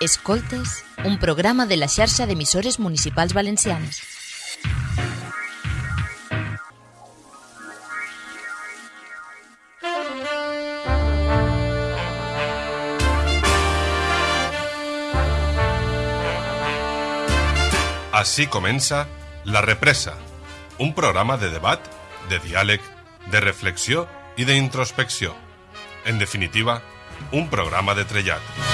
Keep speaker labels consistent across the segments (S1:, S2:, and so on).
S1: Escoltes, un programa de la xarxa d'emissores municipals valencianes.
S2: Així comença La Represa, un programa de debat, de diàleg, de reflexió i d'introspecció. En definitiva, un programa de trellat.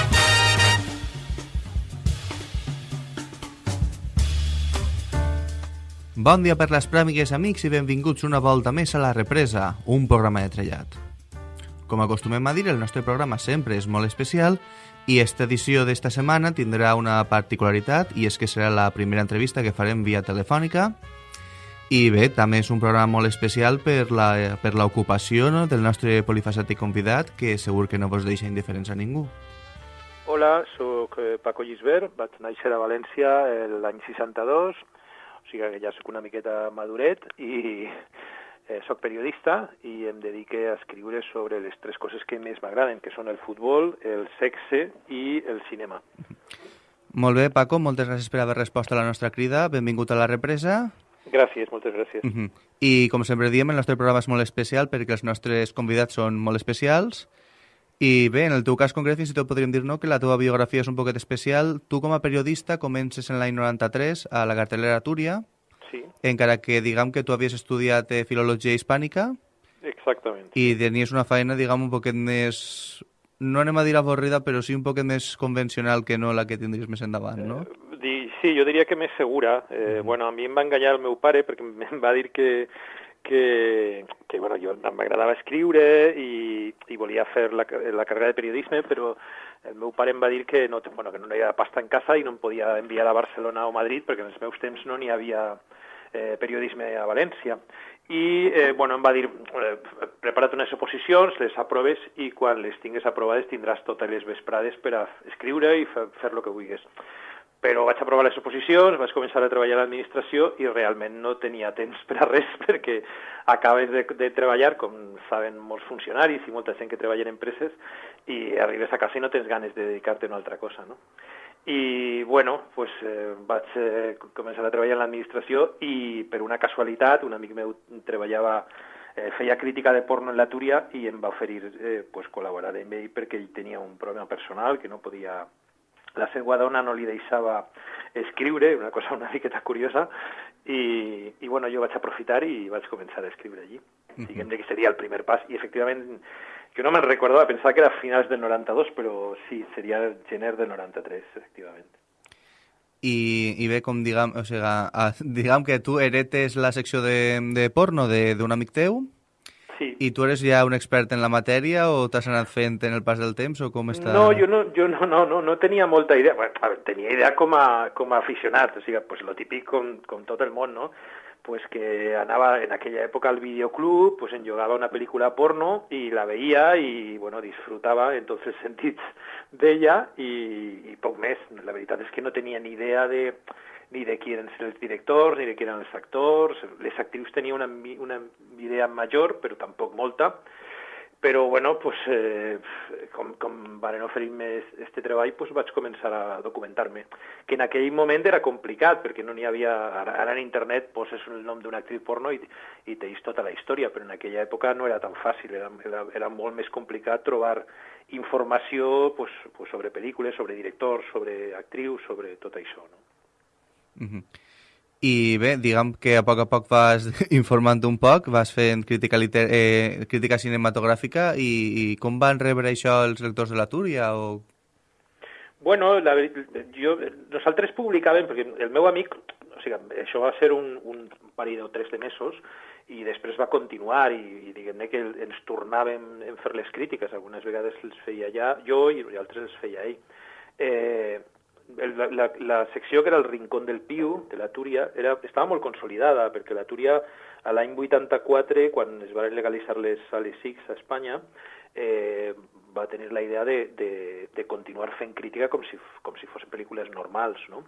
S3: Bon dia per les pràmigues, amics, i benvinguts una volta més a La Represa, un programa de trellat. Com acostumem a dir, el nostre programa sempre és molt especial i esta edició d'esta setmana tindrà una particularitat i és que serà la primera entrevista que farem via telefònica i bé, també és un programa molt especial per l'ocupació no, del nostre polifacètic convidat que segur que no vos deixa indiferents a ningú.
S4: Hola, sóc eh, Paco Gisbert, vaig néixer a València l'any 62, o sigui que ja sóc una miqueta maduret i eh, sóc periodista i em dedique a escriure sobre les tres coses que més m'agraden, que són el futbol, el sexe i el cinema.
S3: Molt bé, Paco, moltes gràcies per haver respost a la nostra crida. Benvingut a la represa.
S4: Gràcies, moltes gràcies.
S3: Uh -huh. I com sempre diem, el nostre programa és molt especial perquè els nostres convidats són molt especials. I bé, en el teu cas concret, fins i tot podríem dir no, que la teva biografia és un poquet especial. Tu, com a periodista, comences en l'any 93 a la cartelera Túria,
S4: Sí,
S3: encara que diguem que tu havies estudiat eh, filologia hispànica
S4: exactament.
S3: i tenies una feina, diguem, un poquet més... No anem a dir avorrida, però sí un poquet més convencional que no la que tindries més endavant, no?
S4: Eh, sí, jo diria que més segura. Eh, bueno, a mi em va enganyar el meu pare perquè em va dir que, que, que bueno, jo m'agradava escriure i, i volia fer la, la carrera de periodisme, però el meu pare em va dir que no, bueno, que no hi havia pasta en casa i no em podia enviar a Barcelona o Madrid perquè en els meus temps no n'hi havia eh, periodisme a València. I eh, bueno, em va dir, eh, prepara't unes oposicions, les aproves i quan les tingues aprovades tindràs totes les vesprades per a escriure i fer, fer el que vulguis però vaig aprovar les oposicions, vaig començar a treballar a l'administració i realment no tenia temps per a res perquè acabes de, de treballar, com saben molts funcionaris i molta gent que treballa en empreses, i arribes a casa i no tens ganes de dedicar-te a una altra cosa, no? I, bueno, pues, eh, vaig eh, començar a treballar en l'administració i, per una casualitat, un amic meu treballava eh, feia crítica de porno en la Túria i em va oferir eh, pues, col·laborar amb ell perquè ell tenia un problema personal que no podia la seva dona no li deixava escriure, una cosa una miqueta curiosa, i, i bueno, jo vaig aprofitar i vaig començar a escriure allí. Uh -huh. Diguem que seria el primer pas, i efectivament, jo no me'n recordava, pensava que era finals del 92, però sí, seria gener del 93, efectivament.
S3: I, i bé, com diguem, o sigui, diguem que tu heretes la secció de, de porno d'un amic teu
S4: Sí.
S3: i tu eres ja un expert en la matèria o t'has anat fent en el pas del temps o com està?
S4: No, jo no, jo no, no, no, no tenia molta idea. Bueno, a veure, tenia idea com a, com a aficionat, o sigui, pues lo típic com, com tot el món, no? Pues que anava en aquella època al videoclub, pues enjogava una pel·lícula porno i la veia i, bueno, disfrutava en tots els sentits d'ella i, i poc més. La veritat és que no tenia ni idea de ni de qui eren els directors, ni de qui eren els actors. Les actrius tenia una, una idea major, però tampoc molta. Però, bueno, pues, eh, com, com van oferir-me este treball, pues, vaig començar a documentar-me. Que en aquell moment era complicat, perquè no n'hi havia... Ara, ara en internet poses el nom d'una actriu porno i, i teis tota la història, però en aquella època no era tan fàcil, era, era, era molt més complicat trobar informació pues, pues, sobre pel·lícules, sobre directors, sobre actrius, sobre tot això, no?
S3: Uh I bé, diguem que a poc a poc vas informant un poc, vas fent crítica, liter eh, crítica cinematogràfica i, i com van rebre això els lectors de la Túria? O...
S4: Bueno, la, jo, nosaltres publicàvem, perquè el meu amic, o sigui, això va ser un, un parell o tres de mesos, i després va continuar i, i diguem-ne que ens tornàvem en fer les crítiques, algunes vegades les feia ja jo i altres les feia ell. Eh, el- la, la, secció que era el Rincón del Piu, de la Túria, era, estava molt consolidada, perquè la Túria, a l'any 84, quan es van legalitzar les sales a Espanya, eh, va tenir la idea de, de, de continuar fent crítica com si, com si fossin pel·lícules normals, no?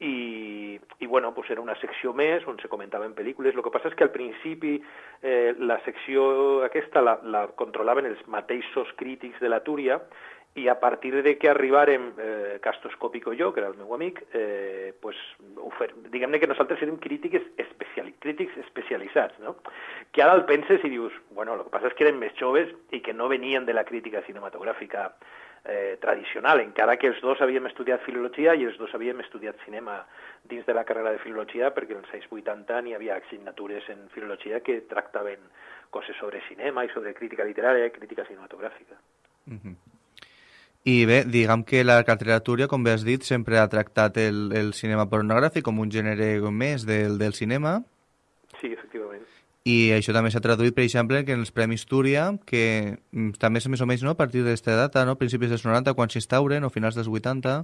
S4: I, i bueno, pues era una secció més on se comentaven pel·lícules. El que passa és que al principi eh, la secció aquesta la, la controlaven els mateixos crítics de la Túria i a partir de que arribarem eh, Castoscòpic o jo, que era el meu amic, eh, pues, diguem-ne que nosaltres érem crítics, especiali crítics especialitzats, no? que ara el penses i dius, bueno, el que passa és que eren més joves i que no venien de la crítica cinematogràfica eh, tradicional, encara que els dos havíem estudiat filologia i els dos havíem estudiat cinema dins de la carrera de filologia, perquè als anys 80 n'hi havia assignatures en filologia que tractaven coses sobre cinema i sobre crítica literària i crítica cinematogràfica.
S3: Mm -hmm. I bé, diguem que la literatura, com bé has dit, sempre ha tractat el, el cinema pornogràfic com un gènere més del, del cinema.
S4: Sí, efectivament.
S3: I això també s'ha traduït, per exemple, que en els Premis Túria, que mm, també és més o menys no, a partir d'aquesta data, no? principis dels 90, quan s'instauren, o finals dels 80...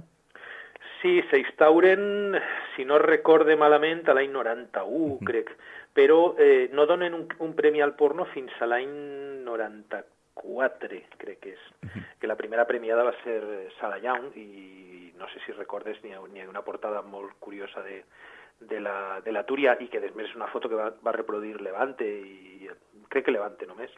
S4: Sí, s'instauren, si no recorde malament, a l'any 91, uh -huh. crec, però eh, no donen un, un premi al porno fins a l'any 94, crec que és. Que la primera premiada va ser eh, Sala Young i no sé si recordes, n'hi ha, ha una portada molt curiosa de, de la, de la Túria i que després és una foto que va, va reproduir Levante i crec que Levante només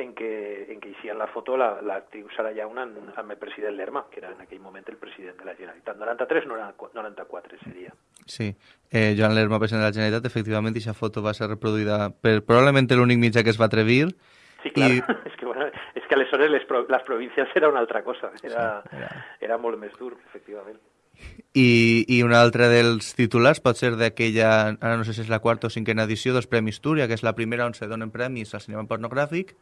S4: en què, en què hi en la foto l'actriu la, Sara Llauna amb, amb el president Lerma, que era en aquell moment el president de la Generalitat. 93-94 seria.
S3: Sí, eh, Joan Lerma, president de la Generalitat, efectivament, aquesta foto va ser reproduïda per probablement l'únic mitjà que es va atrevir.
S4: Sí, clar, i... és, que, bueno, és que aleshores les, pro les províncies era una altra cosa, era, sí, era... era molt més dur, efectivament.
S3: I, I un altre dels titulars pot ser d'aquella, ara no sé si és la quarta o cinquena edició dels Premis Túria, que és la primera on se donen premis al cinema pornogràfic,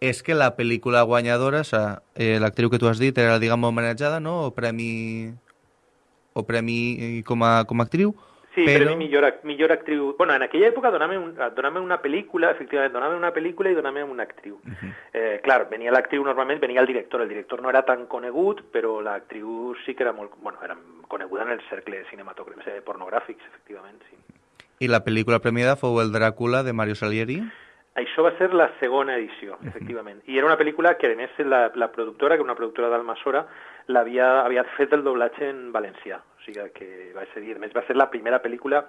S3: és que la pel·lícula guanyadora, o sea, eh, l'actriu que tu has dit era, diguem, homenatjada, no?, o premi, o premi com a, com a actriu,
S4: Sí, però... premi millor, millor actriu... Bueno, en aquella època donava un, una pel·lícula, efectivament, donava una pel·lícula i donava una actriu. Uh -huh. eh, clar, venia l'actriu normalment, venia el director. El director no era tan conegut, però l'actriu sí que era molt... Bueno, era coneguda en el cercle cinematogràfics, eh, pornogràfics, efectivament, sí.
S3: I la pel·lícula premiada fou el Dràcula de Mario Salieri?
S4: Això va ser la segona edició, efectivament. I era una pel·lícula que, a més, la, la productora, que una productora d'Almassora, l'havia havia fet el doblatge en valencià. Sigui que va ser, a més, va ser la primera pel·lícula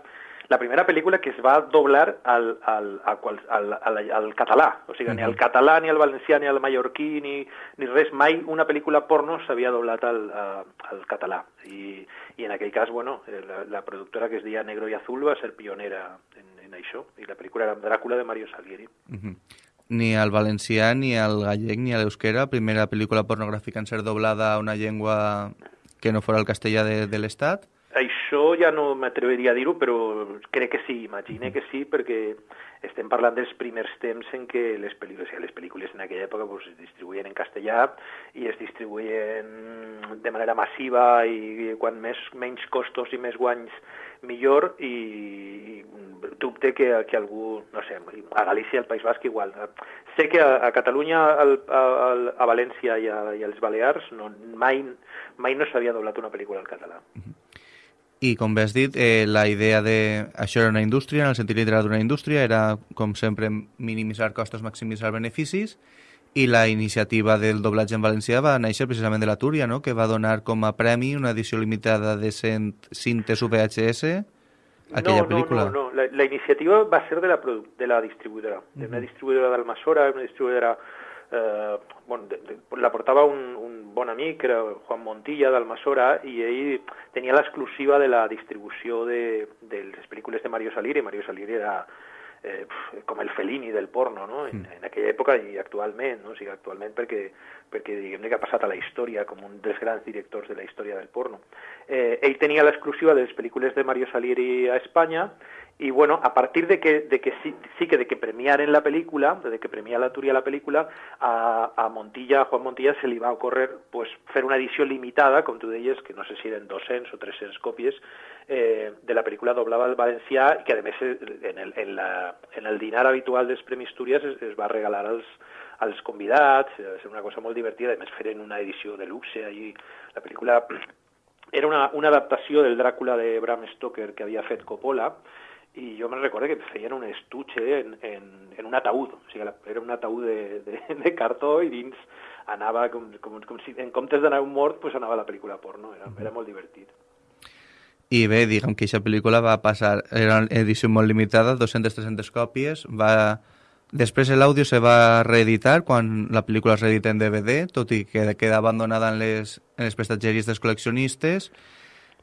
S4: la primera pel·lícula que es va doblar al, al, al, al, al, al català, o sigui, ni al català, ni al valencià, ni al mallorquí, ni, ni res, mai una pel·lícula porno s'havia doblat al, al català. I, I en aquell cas, bueno, la, la productora que es deia Negro i Azul va ser pionera en, en això, i la pel·lícula era Dràcula de Mario Salieri. Uh -huh.
S3: Ni al valencià, ni al gallec, ni a l'euskera, primera pel·lícula pornogràfica en ser doblada a una llengua que no fora el castellà de, de l'Estat?
S4: Això ja no m'atreviria a dir-ho, però crec que sí, imagine que sí, perquè estem parlant dels primers temps en què les pel·lícules, les pel·lícules en aquella època pues, es distribuïen en castellà i es distribuïen de manera massiva i quan més, menys costos i més guanys millor i, i dubte que, que algú, no sé, a Galícia, al País Basc igual. Sé que a, a Catalunya, al, a, a València i, a, i als Balears no, mai, mai no s'havia doblat una pel·lícula al català.
S3: I com bé has dit, eh, la idea de... Això era una indústria, en el sentit literal d'una indústria, era, com sempre, minimitzar costos, maximitzar beneficis, i la iniciativa del doblatge en valencià va néixer precisament de la Túria, no? que va donar com a premi una edició limitada de 100 cintes VHS aquella
S4: no,
S3: pel·lícula.
S4: No, no, no. La, la iniciativa va ser de la, de la distribuïdora, de una distribuïdora d'Almassora, una distribuïdora... Eh, bueno, de, de, la portava un, un bon amic, era Juan Montilla d'Almassora, i ell tenia l'exclusiva de la distribució de, de les pel·lícules de Mario Salieri. Mario Salieri era eh, com el Fellini del porno, no? En, mm. en aquella època i actualment, no? O sigui, actualment perquè, perquè diguem-ne que ha passat a la història com un dels grans directors de la història del porno. Eh, ell tenia l'exclusiva de les pel·lícules de Mario Salieri a Espanya i bueno, a partir de que, de que sí, sí que de que premiaren la pel·lícula, de que premia la Túria la pel·lícula, a, a Montilla, a Juan Montilla se li va ocórrer pues, fer una edició limitada, com tu deies, que no sé si eren 200 o 300 còpies, eh, de la pel·lícula doblada al valencià, que a més en el, en, la, en el dinar habitual dels Premis Túries es, es va regalar als, als convidats, va ser una cosa molt divertida, a més feren una edició de luxe, allí la pel·lícula era una, una adaptació del Dràcula de Bram Stoker que havia fet Coppola, i jo me'n recordo que feien un estuche en, en, en un ataúd, o sigui, era un ataúd de, de, de cartó i dins anava com, com, com si en comptes d'anar un mort pues anava la pel·lícula porno, era, era molt divertit.
S3: I bé, diguem que aquesta pel·lícula va passar, era una edició molt limitada, 200-300 còpies, va, Després l'àudio se va reeditar quan la pel·lícula es reedita en DVD, tot i que queda abandonada en les, en les prestatgeries dels col·leccionistes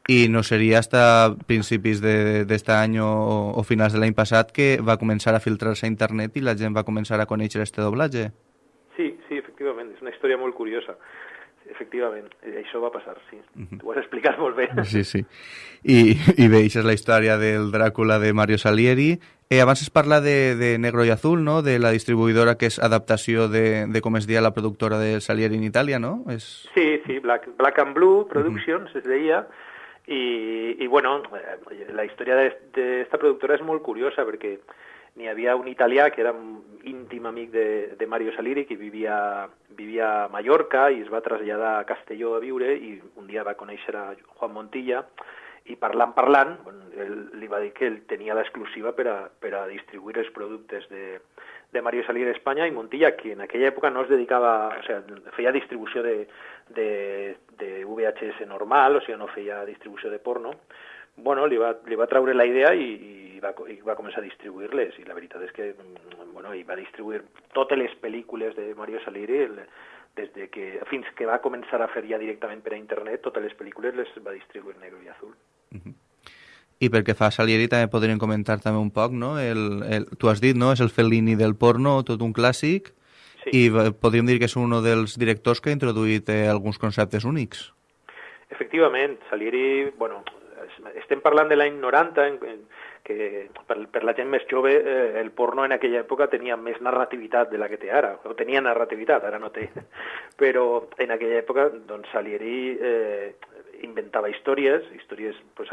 S3: i no seria hasta principis d'aquest any o, o finals de l'any passat que va començar a filtrar-se a internet i la gent va començar a conèixer este doblatge.
S4: Sí, sí, efectivament, és una història molt curiosa. Efectivament, això va passar, sí. Uh -huh. T'ho has explicat molt bé.
S3: Sí, sí. I, i bé, això és la història del Dràcula de Mario Salieri. Eh, abans es parla de, de Negro i Azul, no?, de la distribuïdora que és adaptació de, de com es deia la productora de Salieri en Itàlia, no? És...
S4: Sí, sí, Black, Black and Blue Productions uh -huh. es deia, i, i bueno, eh, la història d'esta productora és molt curiosa perquè n'hi havia un italià que era íntim amic de, de Mario Saliri que vivia, vivia a Mallorca i es va traslladar a Castelló a viure i un dia va conèixer a Juan Montilla i parlant, parlant, ell li va dir que ell tenia l'exclusiva per, a, per a distribuir els productes de, de Mario Salir d'Espanya i Montilla, que en aquella època no es dedicava, o sigui, feia distribució de, de, VHS normal, o sigui, no feia distribució de porno, bueno, li va, li va treure la idea i, i, va, i va començar a distribuir-les, i la veritat és que bueno, i va distribuir totes les de Mario Saliri, des de que, fins que va començar a fer ja directament per a internet, totes les les va distribuir negre i azul. Uh -huh.
S3: I perquè fa Salieri també podríem comentar també un poc, no? El, el, tu has dit, no? És el Fellini del porno, tot un clàssic, sí. i podríem dir que és un dels directors que ha introduït eh, alguns conceptes únics.
S4: Efectivament, Salieri, bueno, estem parlant de l'any 90, en, en, que per, per la gent més jove eh, el porno en aquella època tenia més narrativitat de la que té ara, o tenia narrativitat, ara no té, però en aquella època doncs, Salieri eh, inventava històries, històries pues,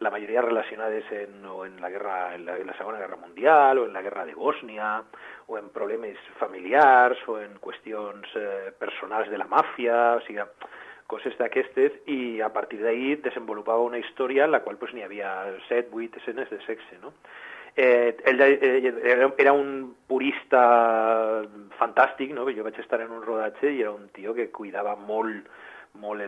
S4: la majoria relacionades en, o en la, guerra, en, la, en la Segona Guerra Mundial, o en la guerra de Bòsnia, o en problemes familiars, o en qüestions eh, personals de la màfia, o sigui, coses d'aquestes, i a partir d'ahir desenvolupava una història en la qual pues, n'hi havia 7, 8 escenes de sexe, no? Eh, ell eh, era un purista fantàstic, no? jo vaig estar en un rodatge i era un tio que cuidava molt molt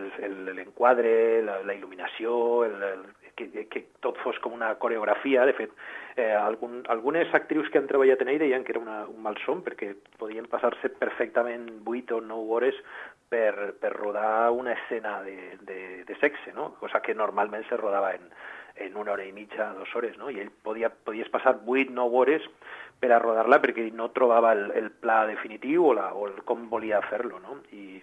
S4: l'enquadre, la, la il·luminació, el, el, que, que tot fos com una coreografia. De fet, eh, algun, algunes actrius que han treballat en ell deien que era una, un malson perquè podien passar-se perfectament 8 o 9 hores per, per rodar una escena de, de, de sexe, no? cosa que normalment se rodava en, en una hora i mitja, dues hores, no? i ell podia, podies passar 8-9 hores per a rodar-la perquè no trobava el, el pla definitiu o, la, o el, com volia fer-lo. No? I,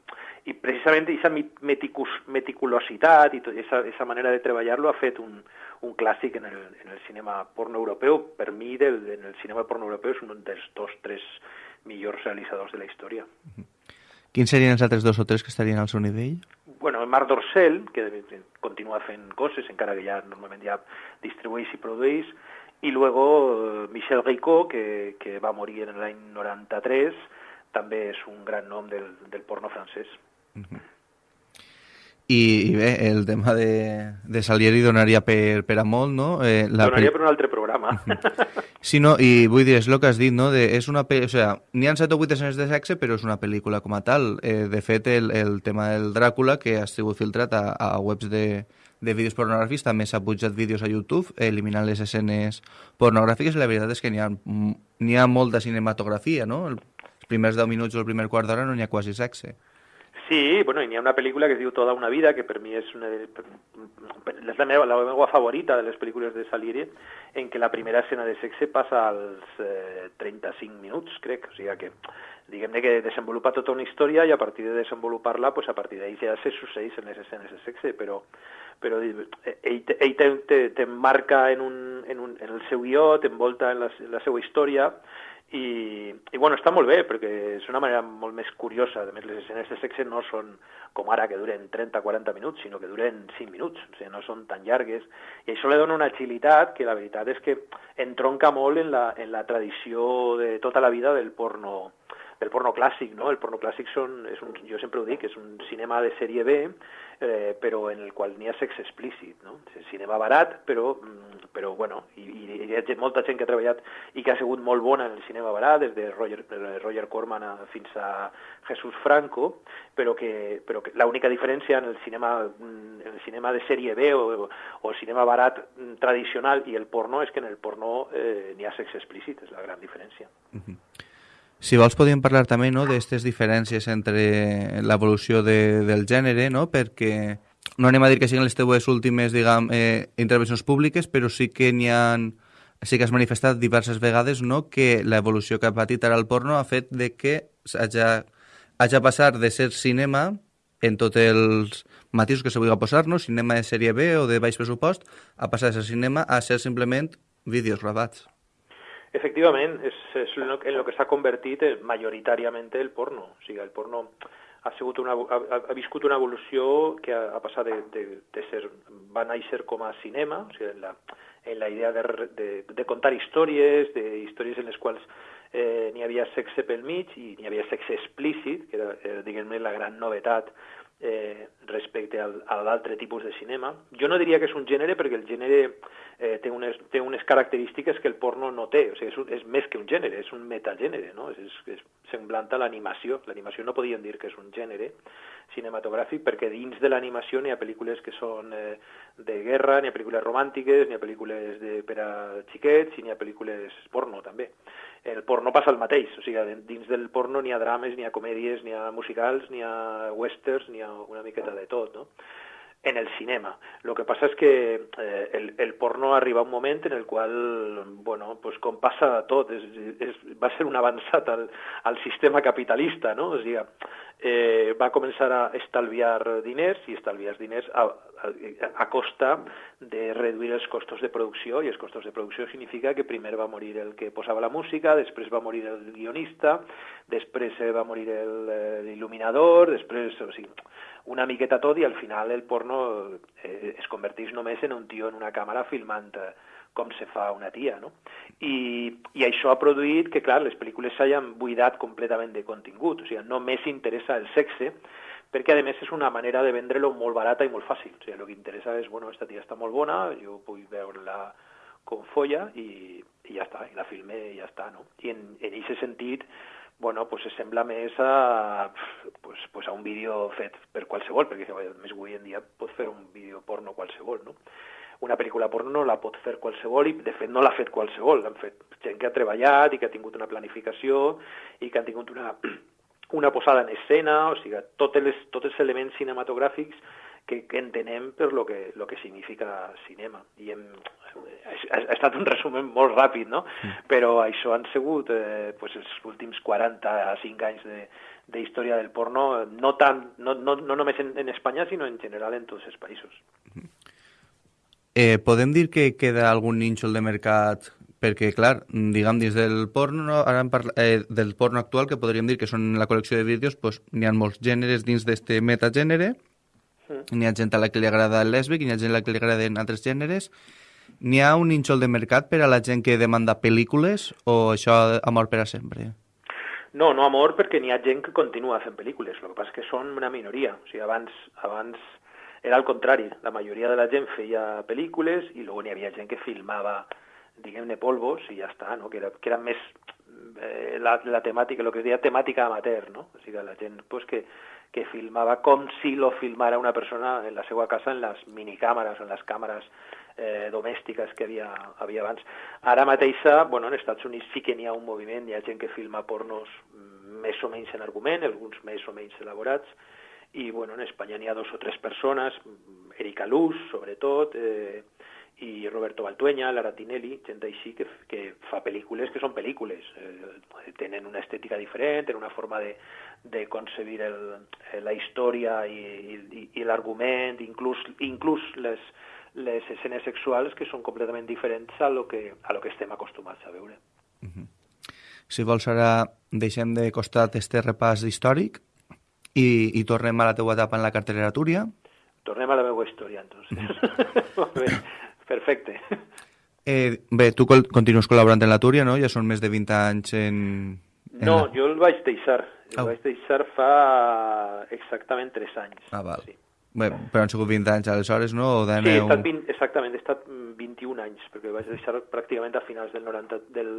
S4: i precisament aquesta meticulositat i aquesta manera de treballar-lo ha fet un, un clàssic en el, en el cinema porno europeu. Per mi, del, en el cinema porno europeu és un dels dos, tres millors realitzadors de la història.
S3: Quins serien els altres dos o tres que estarien al seu nivell?
S4: Bueno, Marc Dorcel, que continua fent coses, encara que ja normalment ja distribueix i produeix, i luego eh, Michel Ricot, que, que va morir en l'any 93, també és un gran nom del, del porno francès. Uh -huh.
S3: I, I bé, el tema de, de Salieri donaria per, per a molt, no?
S4: Eh, la donaria per un altre programa. -huh.
S3: Sí, no, i vull dir, és el que has dit, no? De, és una o sea, n'hi ha 7 o 8 escenes de sexe, però és una pel·lícula com a tal. Eh, de fet, el, el tema del Dràcula, que ha sigut filtrat a, a webs de, de vídeos pornogràfics, també s'ha pujat vídeos a YouTube eliminant les escenes pornogràfiques, la veritat és que n'hi ha, ha molta cinematografia, no? Els primers 10 minuts o el primer quart d'hora no n'hi ha quasi sexe.
S4: Sí, bueno, i n'hi ha una pel·lícula que es diu Toda una vida, que per mi és, una és la, meva, la favorita de les pel·lícules de Salieri, en què la primera escena de sexe passa als eh, 35 minuts, crec. O sigui que, diguem-ne que desenvolupa tota una història i a partir de desenvolupar-la, pues a partir d'ahir ja se succeeix en les escenes de sexe, però, però ell, ell t'emmarca en, un, en, un, en el seu guió, t'envolta en la, en la seva i, i bueno, està molt bé perquè és una manera molt més curiosa. A més les escenes de sexe no són com ara que duren 30-40 minuts sinó que duren 5 minuts, o sigui, no són tan llargues. I això li dona una agilitat que la veritat és que entronca molt en la, en la tradició de tota la vida del porno del porno clàssic, no? El porno clàssic són, és un, jo sempre ho dic, és un cinema de sèrie B, eh, però en el qual n'hi ha sexe explícit, no? És cinema barat, però, mm, però bueno, i, i hi ha molta gent que ha treballat i que ha sigut molt bona en el cinema barat, des de Roger, Roger Corman a, fins a Jesús Franco, però que, però que l'única diferència en el cinema, mm, en el cinema de sèrie B o, o el cinema barat mm, tradicional i el porno és que en el porno eh, n'hi ha sexe explícit, és la gran diferència. Uh
S3: -huh. Si vols podríem parlar també no, d'aquestes diferències entre l'evolució de, del gènere, no? perquè no anem a dir que siguin les teves últimes diguem, eh, intervencions públiques, però sí que n'hi ha sí que has manifestat diverses vegades no, que l'evolució que ha patit ara el porno ha fet de que hagi, hagi passar de ser cinema en tots els matisos que se vulgui posar, no? cinema de sèrie B o de baix pressupost, a passar de ser cinema a ser simplement vídeos gravats.
S4: Efectivament, és, és en el que s'ha convertit majoritàriament el porno. O sigui, el porno ha, sigut una, ha, ha viscut una evolució que ha, ha passat de, de, de ser, va néixer com a cinema, o sigui, en la, en la idea de, de, de contar històries, de històries en les quals eh, n'hi havia sexe pel mig i n'hi havia sexe explícit, que era, era diguem-ne, la gran novetat eh, respecte al, a l'altre tipus de cinema. Jo no diria que és un gènere perquè el gènere eh, té, unes, té unes característiques que el porno no té, o sigui, és, un, és més que un gènere, és un metagènere, no? és, és, és semblant a l'animació. L'animació no podíem dir que és un gènere cinematogràfic perquè dins de l'animació n'hi ha pel·lícules que són eh, de guerra, n'hi ha pel·lícules romàntiques, n'hi ha pel·lícules de, per a xiquets i n'hi ha pel·lícules porno també el porno passa el mateix, o sigui, dins del porno n'hi ha drames, n'hi ha comèdies, n'hi ha musicals, n'hi ha westerns, n'hi ha una miqueta de tot, no? en el cinema. Lo que passa és que eh, el, el porno arriba un moment en el qual, bueno, pues com passa tot, és, és, va ser un avançat al, al sistema capitalista, no? O sigui, eh, va començar a estalviar diners i estalviar diners a, a, a costa de reduir els costos de producció i els costos de producció significa que primer va morir el que posava la música, després va morir el guionista, després va morir eh, l'il·luminador, després, o sigui, una miqueta tot i al final el porno eh, es converteix només en un tio en una càmera filmant eh, com se fa una tia, no? I, I això ha produït que, clar, les pel·lícules s'hayan buidat completament de contingut, o sigui, només interessa el sexe, perquè a més és una manera de vendre-lo molt barata i molt fàcil. O sigui, el que interessa és, bueno, esta tia està molt bona, jo vull veure-la com folla i, i ja està, i la filme i ja està, no? I en aquest sentit, bueno, pues se sembla més a, pues, pues a un vídeo fet per qualsevol, perquè a més avui en dia pot fer un vídeo porno qualsevol, no? Una pel·lícula porno no la pot fer qualsevol i, de fet, no l'ha fet qualsevol. L'han fet gent que ha treballat i que ha tingut una planificació i que han tingut una, una posada en escena, o sigui, tots els, tots els elements cinematogràfics que, que entenem per lo que, lo que significa cinema. I hem, ha, ha estat un resum molt ràpid, no? Mm. Però això han sigut eh, pues, els últims 45 anys de, de història del porno, no, tant, no, no, no només en, en Espanya, sinó en general en tots els països.
S3: Eh, podem dir que queda algun nínxol de mercat perquè, clar, diguem, dins del porno, ara parla, eh, del porno actual, que podríem dir que són la col·lecció de vídeos, pues, n'hi ha molts gèneres dins d'este metagènere, Mm. N'hi ha gent a la que li agrada el lèsbic, n'hi ha gent a la que li agraden altres gèneres. N'hi ha un nínxol de mercat per a la gent que demanda pel·lícules o això amor per a sempre?
S4: No, no amor perquè n'hi ha gent que continua fent pel·lícules, el que passa és que són una minoria. O sigui, abans, abans era al contrari, la majoria de la gent feia pel·lícules i després n'hi havia gent que filmava, diguem-ne, polvos i ja està, no? que, era, que era més eh, la, la temàtica, el que es deia temàtica amateur, no? O sigui, la gent pues, que, que filmava com si lo filmara una persona en la seva casa en les minicàmeres, en les càmeres eh, domèstiques que havia, havia abans. Ara mateixa, bueno, en Estats Units sí que n'hi ha un moviment, hi ha gent que filma pornos més o menys en argument, alguns més o menys elaborats, i bueno, en Espanya n'hi ha dos o tres persones, Erika Luz, sobretot, eh, i Roberto Baltueña, Lara Tinelli, gent així que, que fa pel·lícules que són pel·lícules, eh, tenen una estètica diferent, tenen una forma de, de concebir el, eh, la història i, i, i l'argument, inclús, inclús les, les escenes sexuals que són completament diferents a lo que, a lo que estem acostumats a veure. Uh
S3: -huh. Si vols ara deixem de costat este repàs històric i, i tornem a la teua etapa en la cartellera Túria.
S4: Tornem a la meva història, entonces. Uh -huh. Perfecte.
S3: Eh, bé, tu continues col·laborant en la Túria, no? Ja són més de 20 anys en,
S4: No,
S3: la...
S4: jo el vaig deixar. El
S3: Au.
S4: vaig deixar fa exactament 3 anys.
S3: Ah, val.
S4: Sí.
S3: Bé, però han sigut 20 anys aleshores, no? O
S4: Sí, he estat 20, exactament, he estat mm, 21 anys, perquè vaig deixar pràcticament a finals del, 90, del,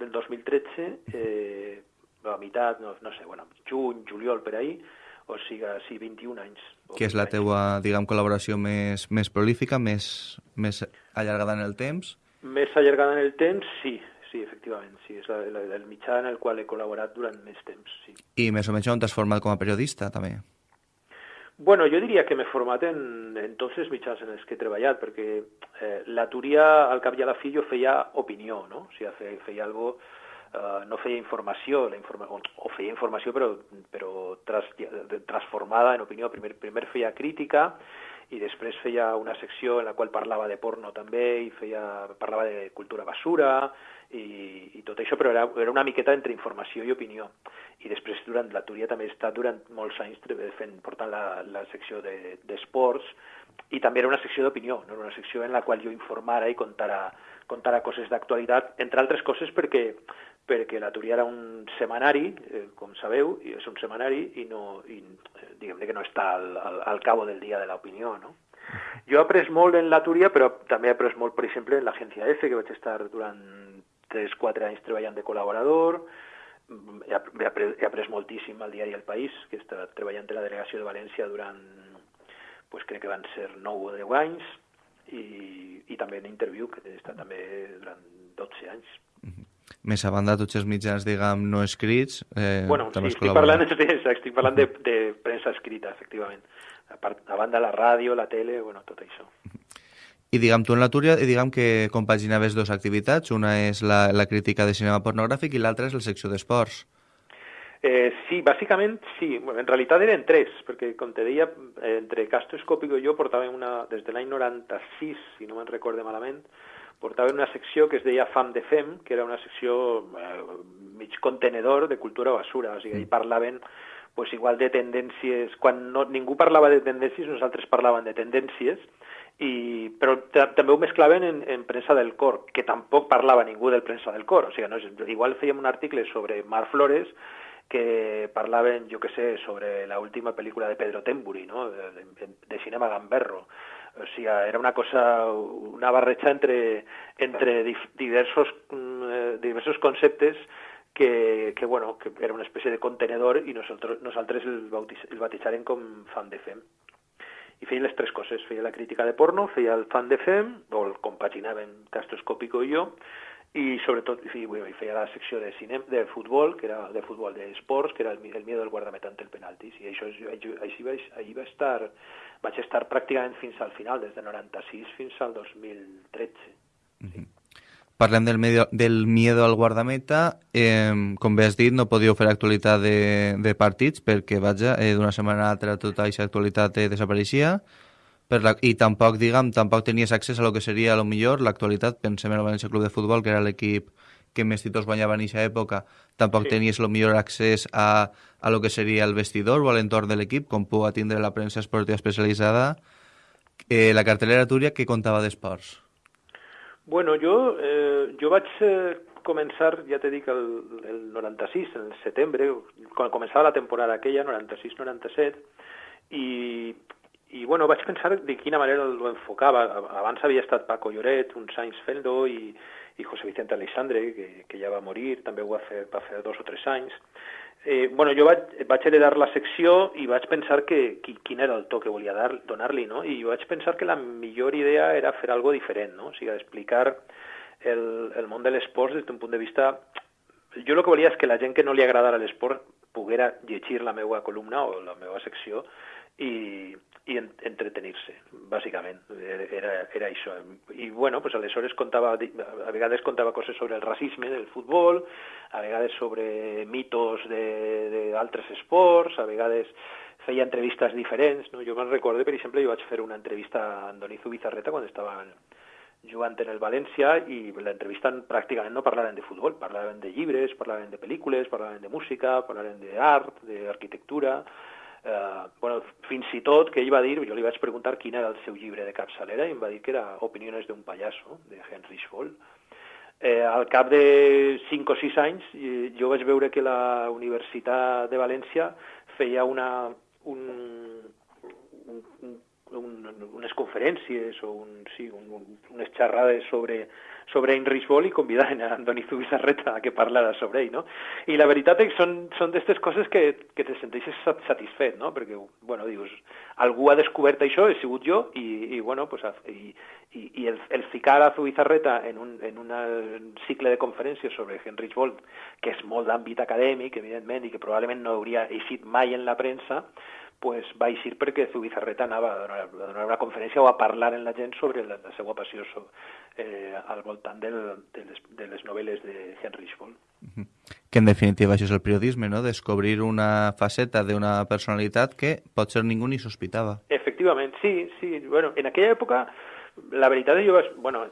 S4: del 2013, eh, a meitat, no, no sé, bueno, juny, juliol, per ahí, o sigui, sí, 21 anys. o
S3: que és la
S4: 20 anys.
S3: teua, diguem, col·laboració més, més prolífica, més, més allargada en el temps?
S4: Més allargada en el temps, sí, sí, efectivament, sí, és la, la, el mitjà en el qual he col·laborat durant més temps, sí.
S3: I més o menys on t'has format com a periodista, també?
S4: Bueno, jo diria que m'he format en, en tots els mitjans en els que he treballat, perquè eh, la Túria, al cap i a la fi, jo feia opinió, no? O sigui, feia, feia algo, eh, no feia informació, la informa o, feia informació però, però tras, transformada en opinió. Primer, primer feia crítica i després feia una secció en la qual parlava de porno també i feia, parlava de cultura basura i, i tot això, però era, era una miqueta entre informació i opinió. I després durant la Túria també estat durant molts anys fent, portant la, la secció de- d'esports i també era una secció d'opinió, no? Era una secció en la qual jo informara i contara, contara coses d'actualitat, entre altres coses perquè perquè la Túria era un setmanari, eh, com sabeu, i és un setmanari i, no, i eh, diguem-ne que no està al, al, al cabo del dia de l'opinió, no? Jo he après molt en la Túria, però també he après molt, per exemple, en l'agència F, que vaig estar durant 3-4 anys treballant de col·laborador, he, ap- he, après, he après moltíssim al diari El País, que estat treballant a la delegació de València durant, pues, crec que van ser 9 o 10 anys, i, i també en Interview, que he estat també durant 12 anys.
S3: Més a banda, tots els mitjans, diguem, no escrits... Eh,
S4: Bueno, sí,
S3: també has
S4: estic parlant, de, estic parlant de, de premsa escrita, efectivament. A, part, a banda la ràdio, la tele, bueno, tot això.
S3: I diguem, tu en la Túria, i diguem que compaginaves dues activitats. Una és la, la crítica de cinema pornogràfic i l'altra és la secció d'esports.
S4: Eh, sí, bàsicament sí. Bueno, en realitat eren tres, perquè, com te deia, entre Castro Escòpico i jo portàvem una, des de l'any 96, si no me'n recorde malament, portàvem una secció que es deia Fam de Fem, que era una secció eh, mig contenedor de cultura basura, o sigui, hi parlaven pues, igual de tendències... Quan no, ningú parlava de tendències, nosaltres parlàvem de tendències, i, però ta- també ho mesclaven en, en premsa del cor, que tampoc parlava ningú del premsa del cor. O sigui, no, igual fèiem un article sobre Mar Flores que parlaven, jo que sé, sobre la última pel·lícula de Pedro Temburi, no? de, de, de cinema gamberro. O sigui, era una cosa, una barreja entre, entre diversos, mm, eh, diversos conceptes que, que, bueno, que era una espècie de contenedor i nosaltres, nosaltres el, bautis, el batejaren com fan de fem. I feien les tres coses, feia la crítica de porno, feia el fan de fem, o el compaginàvem Castroscópico i jo, i sobretot i, bueno, i feia la secció de cine, de futbol, que era de futbol d'esports, que era el, el miedo del guardameta ante el penalti. I això, és- així vaig, va estar, vaig estar pràcticament fins al final, des de 96 fins al 2013.
S3: Parlem del, medio, del miedo al guardameta. Eh, com bé has dit, no podíeu fer actualitat de, de partits perquè, vaja, eh, d'una setmana a l'altra tota aquesta actualitat eh, desapareixia. Per la, I tampoc, diguem, tampoc tenies accés a lo que seria, a lo millor, l'actualitat. Pensem en el València Club de Futbol, que era l'equip que més títols guanyava en aquesta època. Tampoc
S4: Sí.
S3: tenies lo millor accés a, a lo que seria el vestidor o a l'entorn de l'equip, com pugui tindre la premsa esportiva especialitzada. Eh, la cartelera Túria que contava d'esports.
S4: Bueno, jo, eh, jo vaig eh, començar, ja t'he dit, el, el 96, en el setembre, quan començava la temporada aquella, 96-97, i, i bueno, vaig pensar de quina manera ho enfocava. Abans havia estat Paco Lloret, uns anys fent-ho, i, i José Vicente Alexandre, que, que ja va morir, també ho va fer, va fer dos o tres anys. Eh, bueno, jo vaig, vaig heredar la secció i vaig pensar que qui, quin era el to que volia donar-li, no? I vaig pensar que la millor idea era fer algo diferent, no? O sigui, explicar el, el món de l'esport des d'un punt de vista... Jo el que volia és que la gent que no li agradara l'esport poguera llegir la meva columna o la meva secció i, i en, entretenir-se, bàsicament. Era, era això. I, bueno, pues aleshores contava, a vegades contava coses sobre el racisme del futbol, a vegades sobre mitos d'altres esports, a vegades feia entrevistes diferents. No? Jo me'n recordo, per exemple, jo vaig fer una entrevista a Andonizo Bizarreta quan estava jugant en el València i l'entrevista pràcticament no parlaven de futbol, parlaven de llibres, parlaven de pel·lícules, parlaven de música, parlaven d'art, d'arquitectura, eh, bueno, fins i tot que ell va dir, jo li vaig preguntar quin era el seu llibre de capçalera i em va dir que era Opiniones d'un pallasso, de Henry Scholl. Eh, al cap de 5 o 6 anys jo vaig veure que la Universitat de València feia una, un, un, un, unes conferències o un, sí, un, un, unes xerrades sobre sobre Heinrich Boll i convidaren a Antoni Zubizarreta a que parlara sobre ell, no? I la veritat és que són, són d'aquestes coses que, que te senteixes satisfet, no? Perquè, bueno, dius, algú ha descobert això, he sigut jo, i, i bueno, pues, i, i, i el, el ficar a Zubizarreta en un, en un cicle de conferències sobre Heinrich Boll, que és molt d'àmbit acadèmic, evidentment, i que probablement no hauria eixit mai en la premsa, pues, va eixir perquè Zubizarreta anava a donar, a donar una conferència o a parlar en la gent sobre la, la seva passió eh, al voltant del, de, les, de les novel·les de Henry Boll.
S3: Que en definitiva això és el periodisme, no? Descobrir una faceta d'una personalitat que potser ningú ni sospitava.
S4: Efectivament, sí, sí. Bueno, en aquella època, la veritat jo, bueno,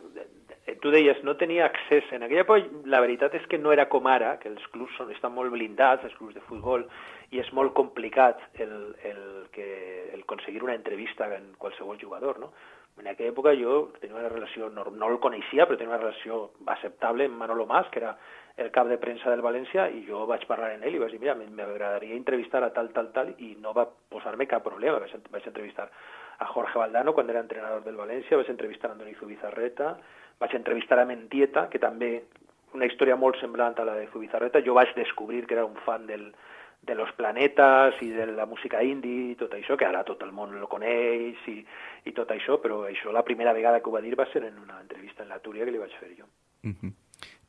S4: tu deies, no tenia accés. En aquella època, la veritat és que no era com ara, que els clubs són, estan molt blindats, els clubs de futbol, i és molt complicat el, el, que, el aconseguir una entrevista en qualsevol jugador, no? En aquella època jo tenia una relació, no, no el coneixia, però tenia una relació acceptable amb Manolo Mas, que era el cap de premsa del València, i jo vaig parlar amb ell i vaig dir, mira, m'agradaria entrevistar a tal, tal, tal, i no va posar-me cap problema. Vaig, vaig entrevistar a Jorge Valdano quan era entrenador del València, vaig entrevistar a Andoni Zubizarreta, vaig entrevistar a Mentieta, que també una història molt semblant a la de Zubizarreta. Jo vaig descobrir que era un fan del, de los planetes i de la música indie i tot això, que ara tot el món lo coneix i, i tot això, però això la primera vegada que ho va dir va ser en una entrevista en la Túria que li vaig fer jo.
S3: Uh -huh.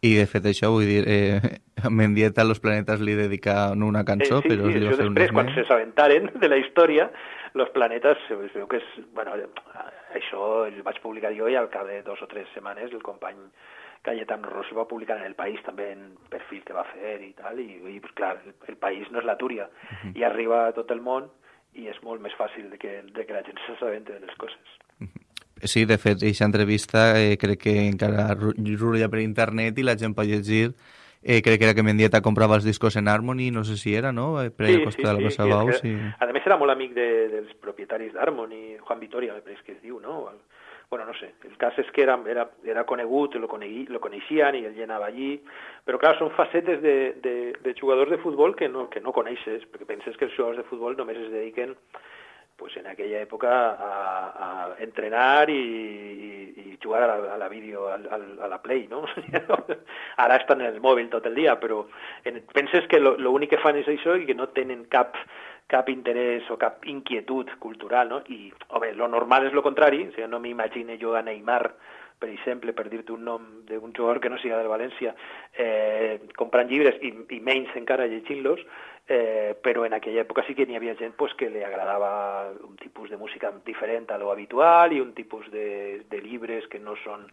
S3: I de fet això, vull dir, eh, Mendieta a los planetes li dedica no una cançó,
S4: eh, sí,
S3: però
S4: sí,
S3: li
S4: va fer un després, quan se s'aventaren de la història, los planetes, es veu que és, bueno, això el vaig publicar jo i al cap de dos o tres setmanes el company Cayetano Rossi va publicar en El País també en perfil que va fer i tal, i, i pues, clar, el, el País no és la Túria, uh -huh. i arriba a tot el món i és molt més fàcil de que, de que la gent s'assabenti de les coses. Uh -huh.
S3: Sí, de fet, aquesta entrevista eh, crec que encara rulla per internet i la gent pot llegir eh, crec que era que Mendieta comprava els discos en Harmony, no sé si era, no? Eh, per
S4: sí,
S3: sí,
S4: sí, de la
S3: sí, Bau, sí.
S4: A més era molt amic de, dels propietaris d'Harmony, Juan Vitoria, me pareix que es diu, no? Bueno, no sé, el cas és que era, era, era lo, coneguí, lo coneixien i ell anava allí, però clar, són facetes de, de, de jugadors de futbol que no, que no coneixes, perquè penses que els jugadors de futbol només es dediquen pues, en aquella època a, a entrenar i, i, i jugar a la, a la a, la Play, no? Ara estan en el mòbil tot el dia, però en, penses que l'únic que fan és això i que no tenen cap cap interès o cap inquietud cultural, no? I, home, lo normal és lo contrari, o sigui, no m'imagine jo a Neymar, per exemple, per dir-te un nom d'un jugador que no siga del València, eh, comprant llibres i, i menys encara llegint-los, eh, però en aquella època sí que n'hi havia gent pues, que li agradava un tipus de música diferent a lo habitual i un tipus de, de llibres que no són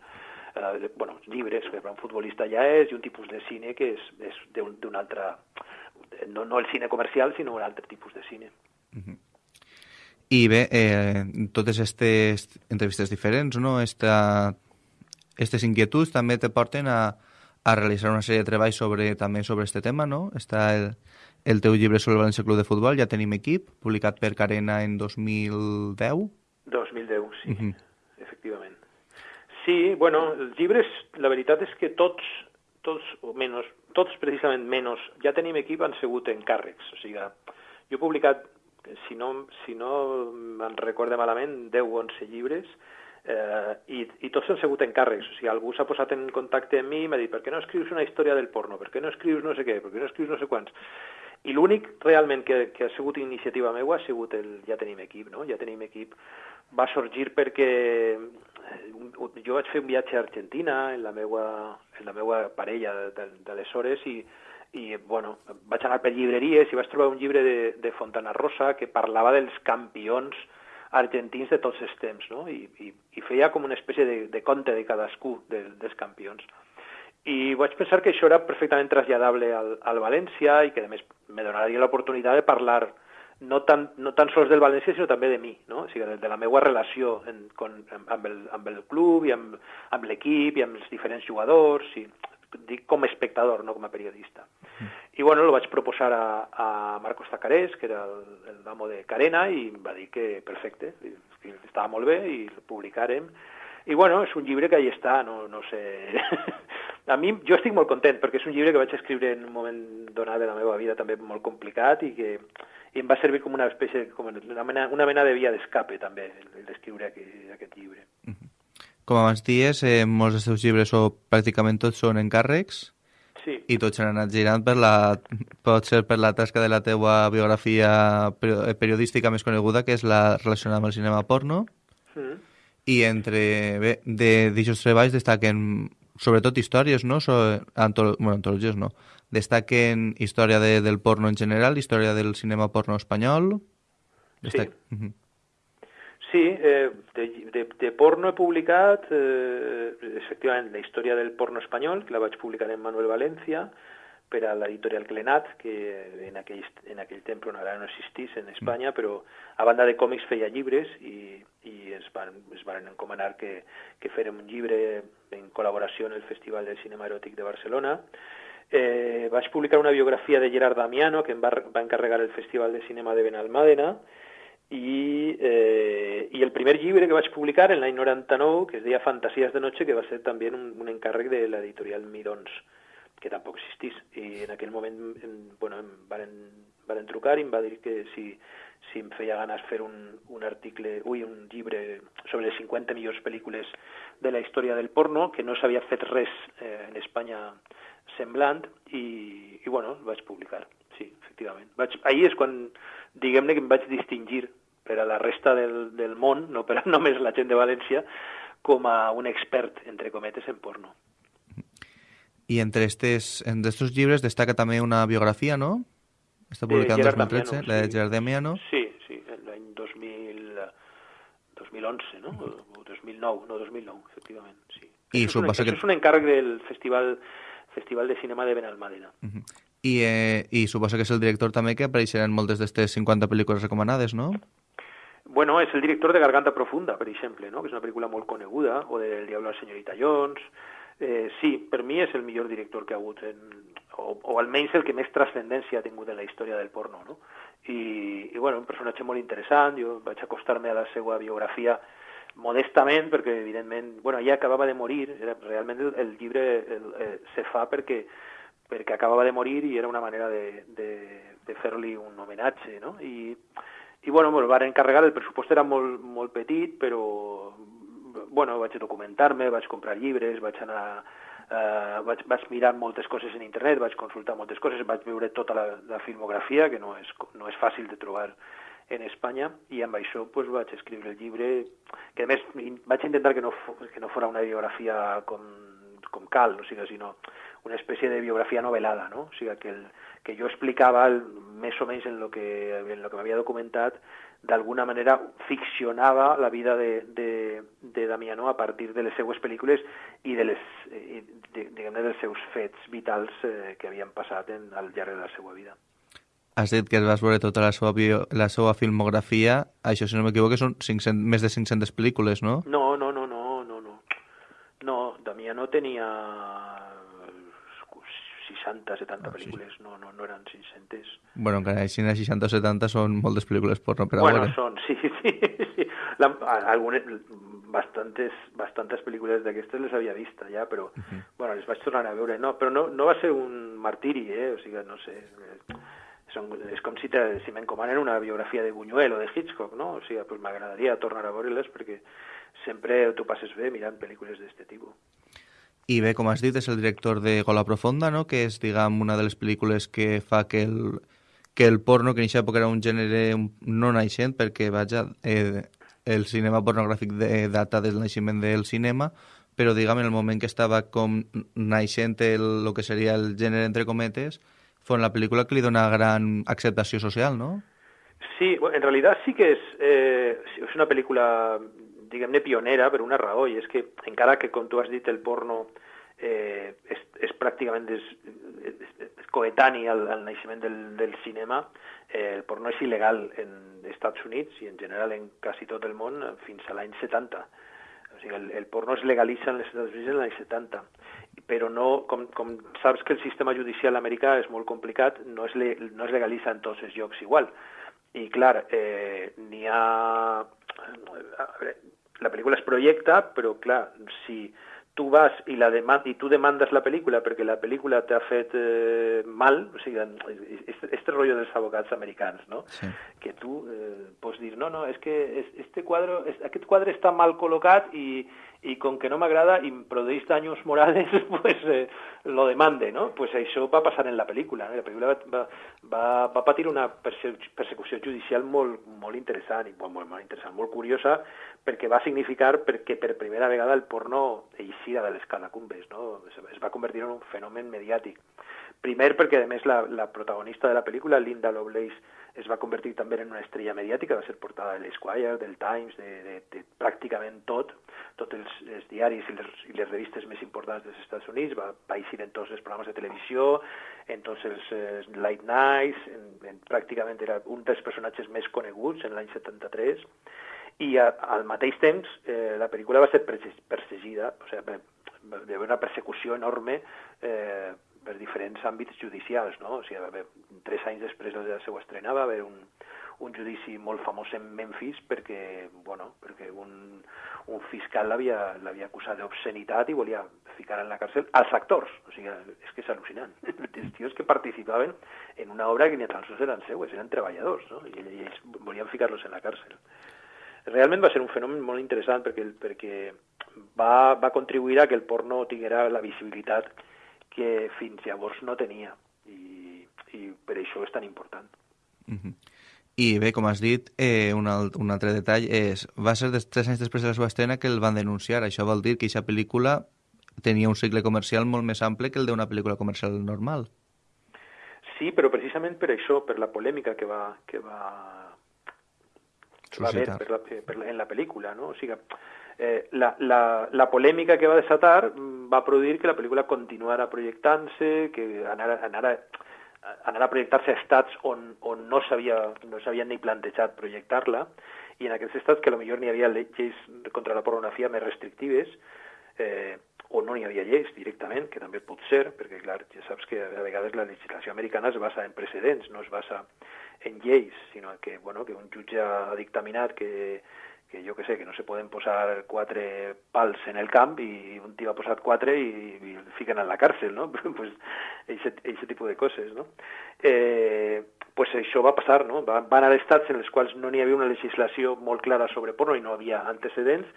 S4: eh, bueno, llibres que un futbolista ja és i un tipus de cine que és, és d'un altre no, no el cine comercial, sinó un altre tipus de cine. Uh -huh.
S3: I bé, eh, totes aquestes entrevistes diferents, no? Esta, aquestes inquietuds també te porten a, a realitzar una sèrie de treballs sobre, també sobre este tema, no? Està el, el teu llibre sobre el València Club de Futbol, ja tenim equip, publicat per Carena en 2010?
S4: 2010, sí, uh -huh. efectivament. Sí, bueno, els llibres, la veritat és que tots, tots, o menys, tots precisament menys, ja tenim equip, han sigut encàrrecs. O sigui, jo he publicat, si no, si no me'n recorde malament, 10 o 11 llibres, eh, i, i tots han sigut encàrrecs. O sigui, algú s'ha posat en contacte amb mi i m'ha dit per què no escrius una història del porno, per què no escrius no sé què, per què no escrius no sé quants. I l'únic realment que, que ha sigut iniciativa meva ha sigut el ja tenim equip, no? Ja tenim equip va sorgir perquè jo vaig fer un viatge a Argentina en la meua, en la meua parella d'aleshores i, i bueno, vaig anar per llibreries i vaig trobar un llibre de, de Fontana Rosa que parlava dels campions argentins de tots els temps, no? I, i, i feia com una espècie de, de conte de cadascú de, dels campions. I vaig pensar que això era perfectament traslladable al, al València i que, a més, me donaria l'oportunitat de parlar no tan, no tan sols del València, sinó també de mi, no? o sigui, de, de la meva relació en, con, amb, el, amb el club i amb, amb l'equip i amb els diferents jugadors, i, dic com a espectador, no com a periodista. Mm. I bueno, lo vaig proposar a, a Marcos Tacarés, que era el, el amo de Carena, i va dir que perfecte, que estava molt bé i el publicarem. I bueno, és un llibre que ahí està, no, no sé, a mi, jo estic molt content, perquè és un llibre que vaig escriure en un moment donat de la meva vida també molt complicat i que i em va servir com una espècie, com una mena, una mena de via d'escape també, d'escriure aquest, aquest llibre. -huh.
S3: Com abans dies, eh, molts dels teus llibres o pràcticament tots són encàrrecs
S4: sí.
S3: i tots han anat girant per la, pot ser per la tasca de la teua biografia periodística més coneguda, que és la relacionada amb el cinema porno. Mm. I entre, bé, de d'aixòs treballs destaquen sobretot històries, no? So, antolo bueno, antologies no. Destaquen història de, del porno en general, història del cinema porno espanyol...
S4: Destac... Sí. Uh -huh. Sí, eh, de, de, de porno he publicat, eh, efectivament, la història del porno espanyol, que la vaig publicar en Manuel València, per a l'editorial Clenat, que en aquell, en aquell temps no, ara no existís en Espanya, però a banda de còmics feia llibres i, i es, van, es van encomanar que, que fèrem un llibre en col·laboració en el Festival del Cinema Eròtic de Barcelona. Eh, vaig publicar una biografia de Gerard Damiano, que em va, va encarregar el Festival de Cinema de Benalmàdena, i, eh, i el primer llibre que vaig publicar en l'any 99, que es deia Fantasies de noche, que va ser també un, un encàrrec de l'editorial Midons que tampoc existís. I en aquell moment en, bueno, em varen, varen trucar i em va dir que si, si em feia ganes fer un, un article, ui, un llibre sobre les 50 millors pel·lícules de la història del porno, que no s'havia fet res eh, en Espanya semblant, i, i bueno, vaig publicar, sí, efectivament. Vaig, ahir és quan, diguem-ne, que em vaig distingir per a la resta del, del món, no per a només la gent de València, com a un expert, entre cometes, en porno.
S3: I entre estos, en estos llibres destaca també una biografia, no? Està publicat en 2013, la de Gerard Damiano.
S4: Sí, sí, l'any 2000, 2011, no? O 2009, no, 2009, efectivament, sí. I això és un, que... és un encàrrec del Festival, Festival de Cinema de Benalmàdena. Uh -huh.
S3: I, eh, I suposo que és el director també que apareixerà en moltes d'aquestes 50 pel·lícules recomanades, no?
S4: Bueno, és el director de Garganta Profunda, per exemple, no? que és una pel·lícula molt coneguda, o de El Diablo a la senyorita Jones, eh, sí, per mi és el millor director que ha hagut, en, o, o almenys el que més transcendència ha tingut en la història del porno, no? I, i bueno, un personatge molt interessant, jo vaig acostar-me a la seva biografia modestament, perquè evidentment, bueno, ja acabava de morir, era, realment el, el llibre el, eh, se fa perquè, perquè acabava de morir i era una manera de, de, de fer-li un homenatge, no? I, i bueno, me'l van encarregar, el pressupost era molt, molt petit, però bueno, vaig documentar-me, vaig comprar llibres, vaig anar eh, vaig, vaig mirar moltes coses en internet, vaig consultar moltes coses, vaig veure tota la, la filmografia, que no és, no és fàcil de trobar en Espanya, i amb això pues, vaig escriure el llibre, que a més vaig intentar que no, que no fora una biografia com, com cal, o sigui, sinó una espècie de biografia novel·lada, no? O sigui, que, el, que jo explicava el, més o menys en lo que, en lo que m'havia documentat d'alguna manera ficcionava la vida de, de, de Damiano a partir de les seues pel·lícules i de les, eh, de, diguem dels seus fets vitals eh, que havien passat en, al llarg de la seva vida.
S3: Has dit que es vas veure tota la seva, bio, la seva filmografia. Això, si no m'equivoco, són 500, més de 500 pel·lícules, no?
S4: No, no, no, no, no, no. No, Damiano tenia 60, 70 ah, pel·lícules, sí. no, no, no eren 500.
S3: Bueno, encara així 60 o 70 són moltes pel·lícules porno per
S4: a bueno, veure. són, sí, sí. sí. La, algunes, bastantes, bastantes pel·lícules d'aquestes les havia vist ja, però, uh -huh. bueno, les vaig tornar a veure. No, però no, no va ser un martiri, eh? O sigui, no sé... Són, és com si, te, si m'encomanen una biografia de Buñuel o de Hitchcock, no? O sigui, pues m'agradaria tornar a veure-les perquè sempre tu passes bé mirant pel·lícules d'aquest tipus.
S3: I bé, com has dit, és el director de Gola Profunda, no? que és, diguem, una de les pel·lícules que fa que el, que el porno, que en aquesta època era un gènere no naixent, perquè, vaja, eh, el cinema pornogràfic de, data del naixement del cinema, però, diguem, en el moment que estava com naixent el, el que seria el gènere, entre cometes, fue la pel·lícula que li dona gran acceptació social, no?
S4: Sí, en realitat sí que és, eh, és una pel·lícula diguem-ne, pionera per una raó, i és que encara que, com tu has dit, el porno eh, és, és pràcticament des, és coetani al, al naixement del, del cinema, eh, el porno és il·legal en Estats Units i en general en quasi tot el món fins a l'any 70. O sigui, el, el porno es legalitza en els Estats Units en l'any 70, però no, com, com saps que el sistema judicial americà és molt complicat, no es, le, no es legalitza en tots els llocs igual. I clar, eh, n'hi ha... Veure, la pel·lícula es projecta, però clar, si tu vas i, la demand i tu demandes la pel·lícula perquè la pel·lícula t'ha fet eh, mal, o sigui, este, este rotllo dels abogats americans, no? Sí. Que tu eh, pots dir, no, no, és que este quadre, aquest quadre està mal col·locat i, i com que no m'agrada i em produeix danys morals, pues eh, lo demande, no? Pues això va passar en la pel·lícula, no? la pel·lícula va, va, va patir una persecució judicial molt, molt interessant, i molt, molt interessant, molt curiosa, perquè va significar perquè per primera vegada el porno eixira de les catacumbes, no? es va convertir en un fenomen mediàtic. Primer perquè, a més, la, protagonista de la pel·lícula, Linda Lovelace, es va convertir també en una estrella mediàtica, va ser portada de l'Esquire, del Times, de, de, de pràcticament tot, tots els, els diaris i les, i les revistes més importants dels Estats Units, va, va en tots els programes de televisió, en tots els eh, late nights, en, en, pràcticament era un dels personatges més coneguts en l'any 73, i a, al mateix temps eh, la pel·lícula va ser perseguida, o sigui, va haver una persecució enorme eh, per diferents àmbits judicials, no? O sigui, haver, tres anys després de la seva estrena va haver un, un judici molt famós en Memphis perquè, bueno, perquè un, un fiscal l'havia acusat d'obscenitat i volia ficar en la càrcel als actors. O sigui, és que és al·lucinant. Els tios que participaven en una obra que ni tan sols eren seues, eren treballadors, no? I ells volien ficar-los en la càrcel realment va ser un fenomen molt interessant perquè, perquè va, va contribuir a que el porno tinguera la visibilitat que fins llavors no tenia i, i per això és tan important.
S3: Uh -huh. I bé, com has dit, eh, un, alt, un altre detall és, va ser des, tres anys després de la seva estrena que el van denunciar. Això vol dir que aquesta pel·lícula tenia un cicle comercial molt més ample que el d'una pel·lícula comercial normal.
S4: Sí, però precisament per això, per la polèmica que va, que va va haver per la, per la, en la pel·lícula, no? O sigui, eh, la, la, la polèmica que va desatar mm, va produir que la pel·lícula continuara projectant-se, que anara, anara, anara a projectar-se a estats on, on no s'havien no ni plantejat projectar-la, i en aquests estats que millor n'hi havia lleis contra la pornografia més restrictives, eh, o no n'hi havia lleis directament, que també pot ser, perquè clar, ja saps que a vegades la legislació americana es basa en precedents, no es basa en lleis, sinó que, bueno, que un jutge ha dictaminat que, que jo que sé, que no se poden posar quatre pals en el camp i un tio ha posat quatre i, i el fiquen en la càrcel, no? pues aquest tipus de coses, no? Eh, pues això va passar, no? Van, van haver estats en els quals no n'hi havia una legislació molt clara sobre porno i no havia antecedents,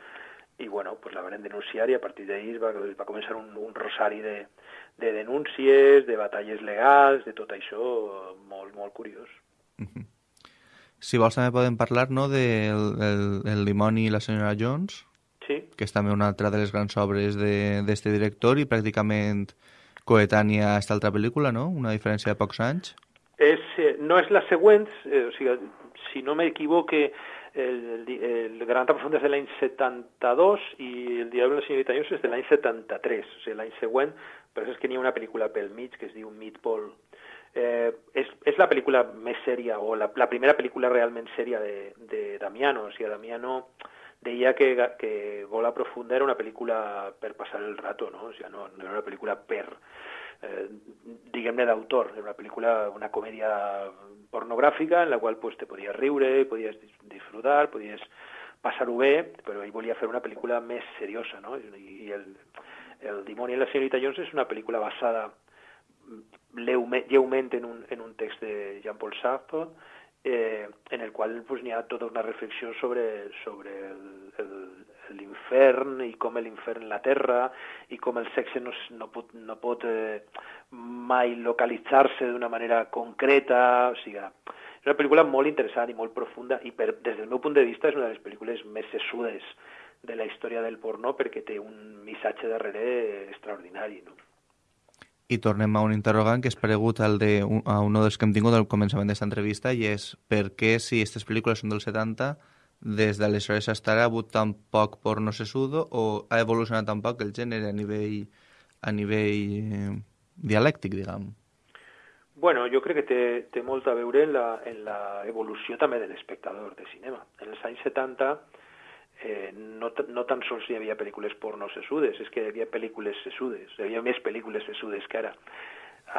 S4: i bueno, pues la van denunciar i a partir d'ahir va, va començar un, un rosari de, de denúncies, de batalles legals, de tot això molt, molt curiós.
S3: Si vols també podem parlar no, del el, el Dimoni i la senyora Jones,
S4: sí.
S3: que és també una altra de les grans obres d'aquest director i pràcticament coetània a aquesta altra pel·lícula, no? Una diferència de pocs anys.
S4: És, eh, no és la següent, eh, o sigui, si no m'equivoque, el, el, el Gran Profund és de l'any 72 i el Diable de la senyora Jones és de l'any 73, o sigui, l'any següent, però és que n'hi ha una pel·lícula pel mig que es diu Meatball, eh, és, és la pel·lícula més sèria, o la, la primera pel·lícula realment sèria de, de Damiano. O sigui, Damiano deia que, que Gola Profunda era una pel·lícula per passar el rato, no? O sigui, no, era una pel·lícula per, eh, diguem-ne, d'autor. Era una pel·lícula, una comèdia pornogràfica en la qual pues, te podies riure, podies disfrutar, podies passar-ho bé, però ell volia fer una pel·lícula més seriosa, no? I, i el, el Dimoni i la senyorita Jones és una pel·lícula basada lleument en un, en un text de Jean-Paul Sartre, eh, en el qual pues, n'hi ha tota una reflexió sobre, sobre l'infern i com l'infern la terra i com el sexe no, no pot, no pot eh, mai localitzar-se d'una manera concreta, o sigui, és una pel·lícula molt interessant i molt profunda i per, des del meu punt de vista és una de les pel·lícules més sessudes de la història del porno perquè té un missatge darrere extraordinari. No?
S3: I tornem a un interrogant que és paregut al de, a un dels que hem tingut al començament d'aquesta entrevista i és per què, si aquestes pel·lícules són dels 70, des d'aleshores ha hagut tan poc porno sesudo o ha evolucionat tan poc el gènere a nivell, a nivell eh, dialèctic, diguem?
S4: Bueno, jo crec que té, té molt a veure en la, en la evolució també de l'espectador de cinema. En els anys 70 eh, no, no tan sols hi havia pel·lícules porno sesudes, és que hi havia pel·lícules sesudes, hi havia més pel·lícules sesudes que ara.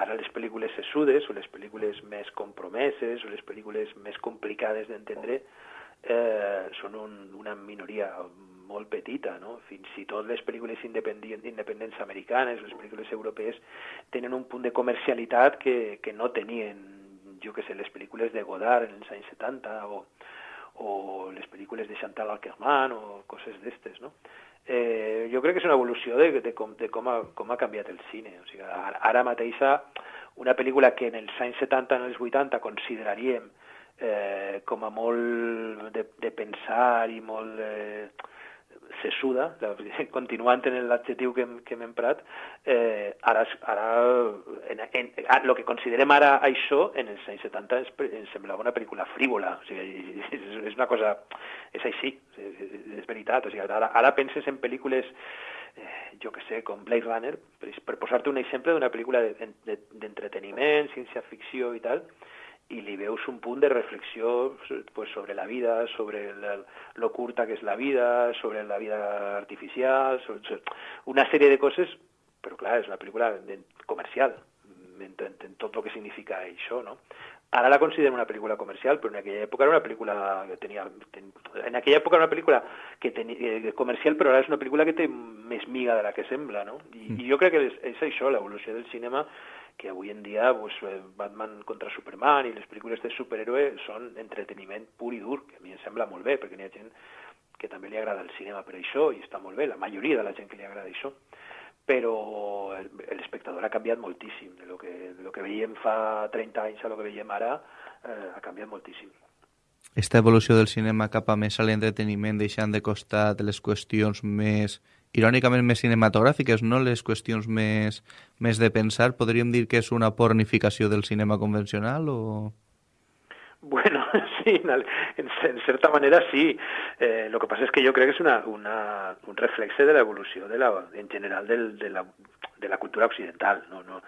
S4: Ara les pel·lícules sesudes, o les pel·lícules més compromeses, o les pel·lícules més complicades d'entendre, eh, són un, una minoria molt petita, no? Fins i tot les pel·lícules independents americanes, les pel·lícules europees, tenen un punt de comercialitat que, que no tenien, jo que sé, les pel·lícules de Godard en els anys 70 o, o les pel·lícules de Chantal Ackerman o coses d'estes, no? Eh, jo crec que és una evolució de, de, com, de com, ha, com ha canviat el cine. O sigui, ara, mateixa, una pel·lícula que en els anys 70 en els 80 consideraríem eh, com a molt de, de pensar i molt eh, sesuda, continuant en l'adjectiu que, que hem emprat, eh, ara, ara en, en, en, el que considerem ara això, en els anys 70 ens, ens semblava una pel·lícula frívola, o sigui, és, és una cosa, és així, és, és veritat, o sigui, ara, ara penses en pel·lícules eh, jo que sé, com Blade Runner, per, per posar-te un exemple d'una pel·lícula d'entreteniment, de, de, ciència-ficció i tal, i li veus un punt de reflexió pues, sobre la vida, sobre el, lo curta que és la vida, sobre la vida artificial, sobre una sèrie de coses, però clar, és una pel·lícula comercial, en, en, en tot el que significa això, no? Ara la considero una pel·lícula comercial, però en aquella època era una pel·lícula que tenia... Ten, en aquella època era una pel·lícula que tenia, eh, comercial, però ara és una pel·lícula que té més miga de la que sembla, no? I, mm. i jo crec que és, és això, l'evolució del cinema que avui en dia pues, eh, Batman contra Superman i les pel·lícules de superhéroe són entreteniment pur i dur, que a mi em sembla molt bé, perquè n'hi ha gent que també li agrada el cinema per això, i està molt bé, la majoria de la gent que li agrada això, però l'espectador ha canviat moltíssim, de lo que, de lo que veiem fa 30 anys a lo que veiem ara, eh, ha canviat moltíssim.
S3: Esta evolució del cinema cap a més a l'entreteniment, deixant de costat les qüestions més irònicament més cinematogràfiques, no les qüestions més, més de pensar, podríem dir que és una pornificació del cinema convencional o...?
S4: Bueno, sí, en, en certa manera sí. Eh, lo que pasa es que yo creo que es una, una, un reflexe de la evolució de la, en general del, de, la, de la cultura occidental. No, no,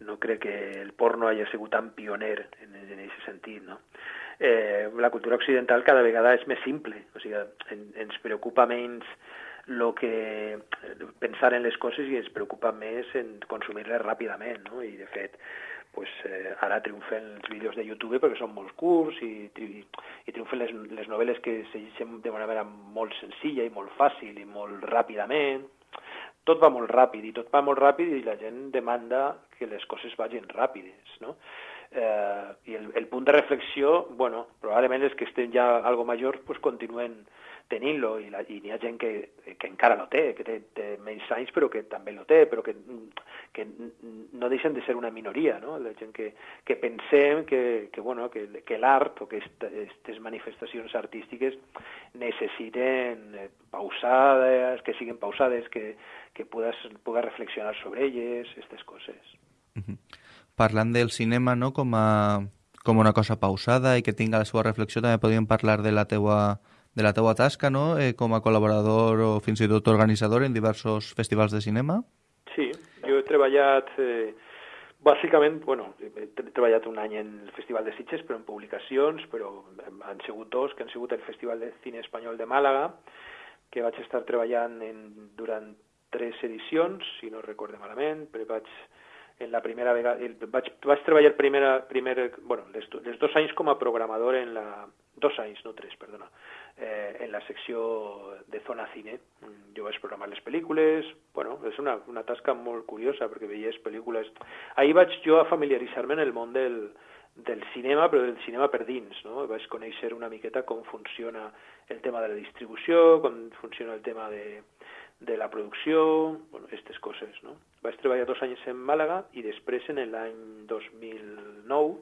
S4: no crec que el porno hagi sigut tan pioner en, en aquest sentit. No? Eh, la cultura occidental cada vegada és més simple, o sigui, en, ens preocupa menys lo que pensar en les coses i ens preocupa més en consumir-les ràpidament, no? I de fet, pues, eh, ara triomfen els vídeos de YouTube perquè són molt curts i, i, i triomfen les, les novel·les que se llegeixen de manera molt senzilla i molt fàcil i molt ràpidament. Tot va molt ràpid i tot va molt ràpid i la gent demanda que les coses vagin ràpides, no? Eh, I el, el punt de reflexió, bueno, probablement els que estem ja algo majors pues, continuen tenint-lo i, i hi ha gent que, que encara lo té, que té, té menys anys però que també lo té, però que, que no deixen de ser una minoria, no? La gent que, que pensem que, que, bueno, que, que l'art o que aquestes manifestacions artístiques necessiten eh, pausades, que siguin pausades, que, que pugues, pugues reflexionar sobre elles, aquestes coses.
S3: Uh -huh. Parlant del cinema no, com, a, com una cosa pausada i que tinga la seva reflexió, també podríem parlar de la teua de la teua tasca no? eh, com a col·laborador o fins i tot organitzador en diversos festivals de cinema?
S4: Sí, jo he treballat... Eh, bàsicament, bueno, he treballat un any en el Festival de Sitges, però en publicacions, però han sigut dos, que han sigut el Festival de Cine Espanyol de Màlaga, que vaig estar treballant en, durant tres edicions, si no recorde malament, però vaig en la primera vegada, vaig, vaig treballar primera, primer, bueno, les, les dos anys com a programador en la, dos anys, no tres, perdona, eh, en la secció de Zona Cine. Mm, jo vaig programar les pel·lícules, bueno, és una, una tasca molt curiosa perquè veies pel·lícules... Ahir vaig jo a familiaritzar-me en el món del, del cinema, però del cinema per dins, no? Vaig conèixer una miqueta com funciona el tema de la distribució, com funciona el tema de, de la producció, bueno, aquestes coses, no? Vaig treballar dos anys en Màlaga i després en l'any 2009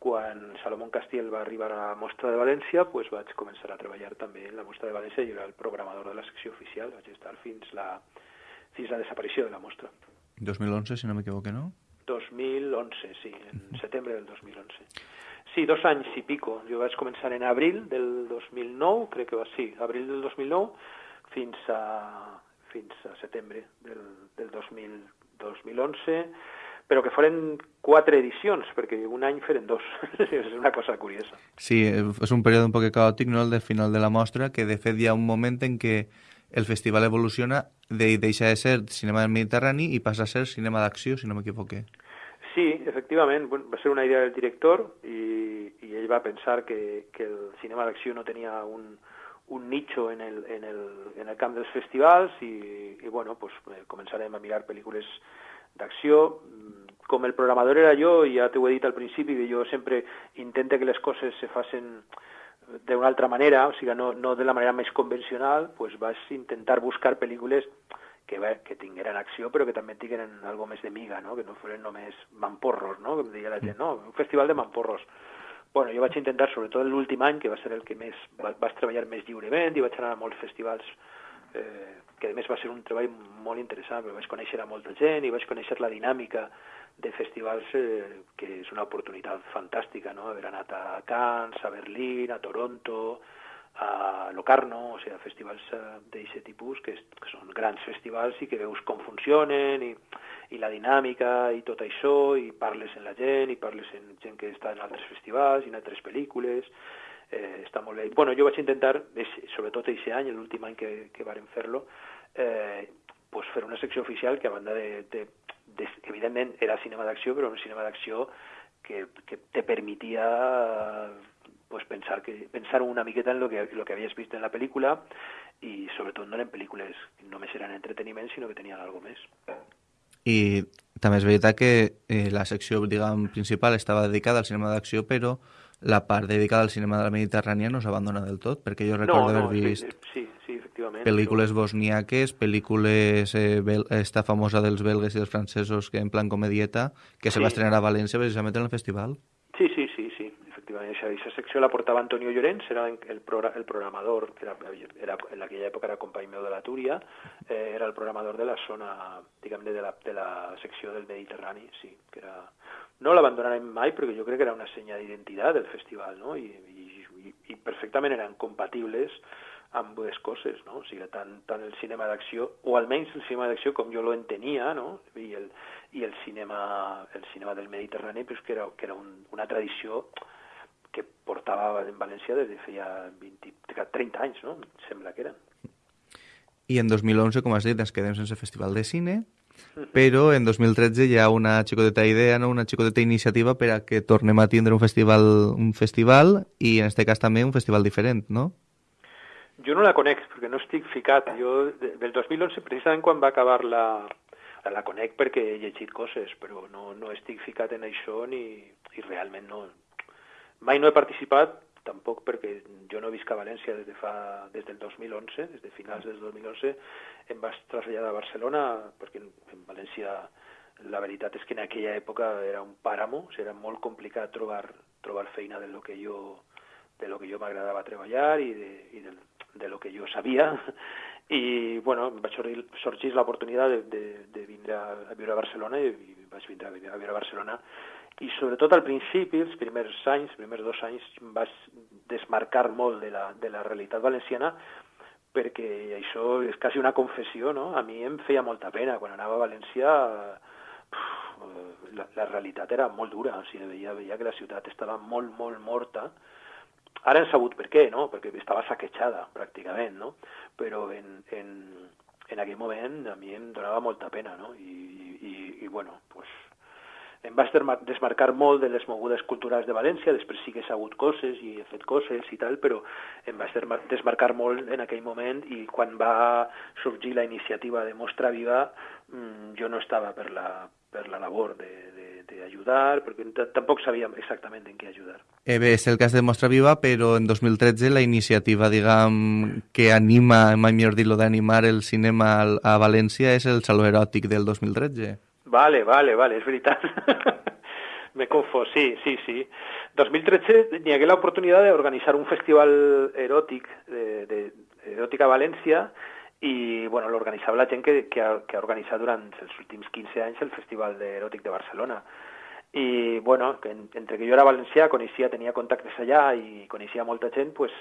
S4: quan Salomón Castiel va arribar a la Mostra de València, pues vaig començar a treballar també en la Mostra de València i era el programador de la secció oficial, vaig estar fins la, fins la desaparició de la mostra.
S3: 2011, si no m'equivoque, no?
S4: 2011, sí, en setembre del 2011. Sí, dos anys i pico. Jo vaig començar en abril del 2009, crec que va, sí, abril del 2009, fins a, fins a setembre del, del 2000, 2011 però que foren quatre edicions, perquè un any feren dos. és una cosa curiosa.
S3: Sí, és un període un poc caòtic, no?, el de final de la mostra, que de fet hi ha un moment en què el festival evoluciona de, deixa de ser cinema del Mediterrani i passa a ser cinema d'acció, si no m'equivoque.
S4: Sí, efectivament, va ser una idea del director i, i ell va pensar que, que el cinema d'acció no tenia un, un nicho en el, en el, en el camp dels festivals i, i bueno, pues, eh, començarem a mirar pel·lícules d'acció. Com el programador era jo, ja t'ho he dit al principi, que jo sempre intente que les coses se facin d'una altra manera, o sigui, no, no de la manera més convencional, pues vas intentar buscar pel·lícules que, que tingueren acció però que també tingueren algo més de miga, no? que no foren només mamporros, no? com deia la gent, no, un festival de mamporros. Bueno, jo vaig intentar, sobretot l'últim any, que va ser el que més vas treballar més lliurement i vaig anar a molts festivals eh, que a més va ser un treball molt interessant, vaig conèixer a molta gent i vaig conèixer la dinàmica de festivals eh, que és una oportunitat fantàstica, no? haver anat a Cannes, a Berlín, a Toronto, a Locarno, o sigui, festivals eh, d'aquest tipus, que, que són grans festivals i que veus com funcionen i, i la dinàmica i tot això, i parles amb la gent, i parles amb gent que està en altres festivals i en altres pel·lícules, eh, està molt bé. Bueno, jo vaig intentar, sobretot aquest any, l'últim any que, que vàrem fer-lo, eh, pues fer una secció oficial que a banda de, de, de, evidentment era cinema d'acció, però un cinema d'acció que, que te permetia pues pensar que pensar una miqueta en lo que lo que habías visto en la pel·lícula i sobretot no eren pel·lícules que només eren entreteniment, sinó que tenien algo més.
S3: I també és veritat que eh, la secció diguem, principal estava dedicada al cinema d'acció, però la part dedicada al cinema de la Mediterrània no s'abandona del tot, perquè jo recordo no, no, haver vist
S4: sí, sí, efectivament,
S3: pel·lícules bosniaques, pel·lícules, eh, bel... esta famosa dels belgues i dels francesos que en plan comedieta, que sí. se va estrenar a València precisament en el festival.
S4: Sí, sí, sí, sí efectivament. Aquesta secció la portava Antonio Llorenç, era el, el programador, era, era, en aquella època era company meu de la Túria, eh, era el programador de la zona, diguem de la, de la secció del Mediterrani, sí, que era... No l'abandonarem mai perquè jo crec que era una senya d'identitat del festival, no? I, i, i perfectament eren compatibles amb dues coses, no? O sigui, tant, tant el cinema d'acció, o almenys el cinema d'acció com jo lo no? I el, i el cinema, el cinema del Mediterrani, pues, que era, que era un, una tradició que portava en València des de feia 20, 30 anys, no? Sembla que eren.
S3: I en 2011, com has dit, ens quedem sense festival de cine, però en 2013 hi ha una xicoteta idea, no? una xicoteta iniciativa per a que tornem a tindre un festival, un festival i en aquest cas també un festival diferent, no?
S4: Jo no la conec, perquè no estic ficat. Jo, del 2011, precisament quan va acabar la, la conec perquè he llegit coses, però no, no estic ficat en això ni, i realment no, Mai no he participat, tampoc perquè jo no visc a València des, de fa, des del 2011, des de finals del 2011, em vaig traslladar a Barcelona, perquè en, València la veritat és que en aquella època era un pàramo, o sigui, era molt complicat trobar, trobar feina de lo que jo de lo que jo m'agradava treballar i, de, i de, de lo que jo sabia. I bueno, vaig sorgir, l'oportunitat de, de, de vindre a, a viure a Barcelona i, i vaig vindre a viure a Barcelona i sobretot al principi, els primers anys, els primers dos anys, vaig desmarcar molt de la, de la realitat valenciana perquè això és quasi una confessió, no? A mi em feia molta pena. Quan anava a València la, la realitat era molt dura, o sigui, veia, veia que la ciutat estava molt, molt morta. Ara hem sabut per què, no? Perquè estava saquejada, pràcticament, no? Però en, en, en aquell moment a mi em donava molta pena, no? I, i, i bueno, pues, em vaig desmarcar molt de les mogudes culturals de València, després sí que he sabut coses i he fet coses i tal, però em vaig desmarcar molt en aquell moment i quan va sorgir la iniciativa de Mostra Viva mm, jo no estava per la, per la labor d'ajudar, perquè tampoc sabíem exactament en què ajudar.
S3: Eh bé, és el cas de Mostra Viva, però en 2013 la iniciativa, diguem, que anima, mai millor dir-lo, d'animar el cinema a València és el Saló Eròtic del 2013.
S4: Vale, vale, vale, és veritat. Me confós, sí, sí, sí. 2013 n'hi hagué l'oportunitat d'organitzar un festival eròtic, de, de, eròtic a València, i bueno, l'organitzava la gent que, que, ha, que ha organitzat durant els últims 15 anys el Festival Eròtic de Barcelona. I bueno, que en, entre que jo era valencià, coneixia, tenia contactes allà i coneixia molta gent, pues,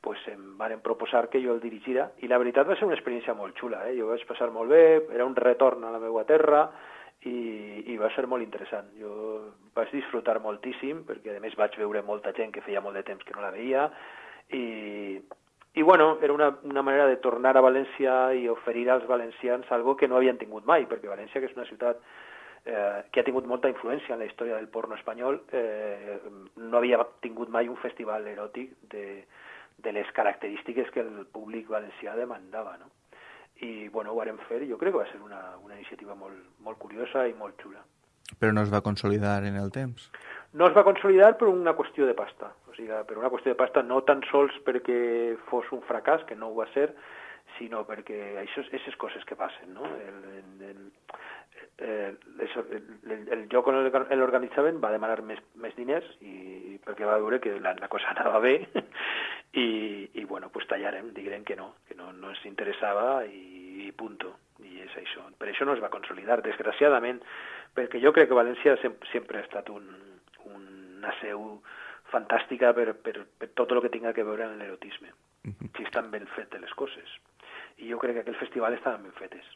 S4: pues em van proposar que jo el dirigira i la veritat va ser una experiència molt xula, eh? jo vaig passar molt bé, era un retorn a la meva terra, i, i va ser molt interessant. Jo vaig disfrutar moltíssim, perquè a més vaig veure molta gent que feia molt de temps que no la veia, i, i bueno, era una, una manera de tornar a València i oferir als valencians algo que no havien tingut mai, perquè València, que és una ciutat eh, que ha tingut molta influència en la història del porno espanyol, eh, no havia tingut mai un festival eròtic de, de les característiques que el públic valencià demandava, no? I, bueno, ho vam fer i jo crec que va ser una, una iniciativa molt, molt curiosa i molt xula.
S3: Però no es va consolidar en el temps?
S4: No es va consolidar per una qüestió de pasta, o sigui, per una qüestió de pasta no tan sols perquè fos un fracàs, que no ho va ser, sinó perquè això, aquestes coses que passen, no? El, el, eh, el, el lloc on l'organitzaven va demanar més, més diners i perquè va veure que la, la cosa anava bé i, i bueno, pues tallarem, diguem que no, que no, no ens interessava i, i punto. I és això. Per això no es va consolidar, desgraciadament, perquè jo crec que València sempre, sempre ha estat un, una seu fantàstica per, per, per tot el que tinga que veure amb l'erotisme, si estan ben fetes les coses. I jo crec que aquell festival estaven ben fetes.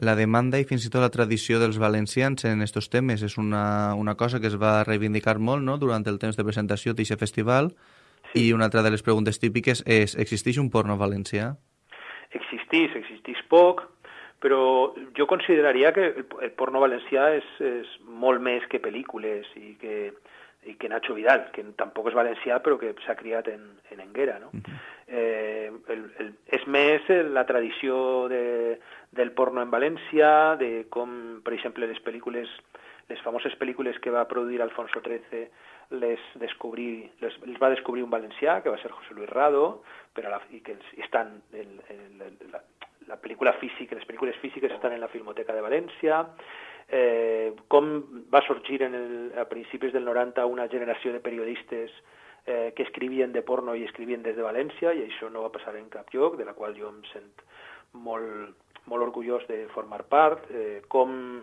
S3: La demanda i fins i tot la tradició dels valencians en aquests temes és una, una cosa que es va reivindicar molt no? durant el temps de presentació d'aquest festival sí. i una altra de les preguntes típiques és existeix un porno valencià?
S4: Existís, existís poc, però jo consideraria que el, el porno valencià és, és molt més que pel·lícules i que, i que Nacho Vidal, que tampoc és valencià però que s'ha criat en, en Enguera. No? Uh -huh. eh, el, el, és més la tradició de, del porno en València, de com, per exemple, les pel·lícules, les famoses pel·lícules que va produir Alfonso XIII les, descobrir, les, les va descobrir un valencià, que va ser José Luis Rado, però la, i que estan en, en, en la, la pel·lícula física, les pel·lícules físiques estan en la Filmoteca de València, eh, com va sorgir en el, a principis del 90 una generació de periodistes eh, que escrivien de porno i escrivien des de València, i això no va passar en cap lloc, de la qual jo em sent molt, molt orgullós de formar part, eh, com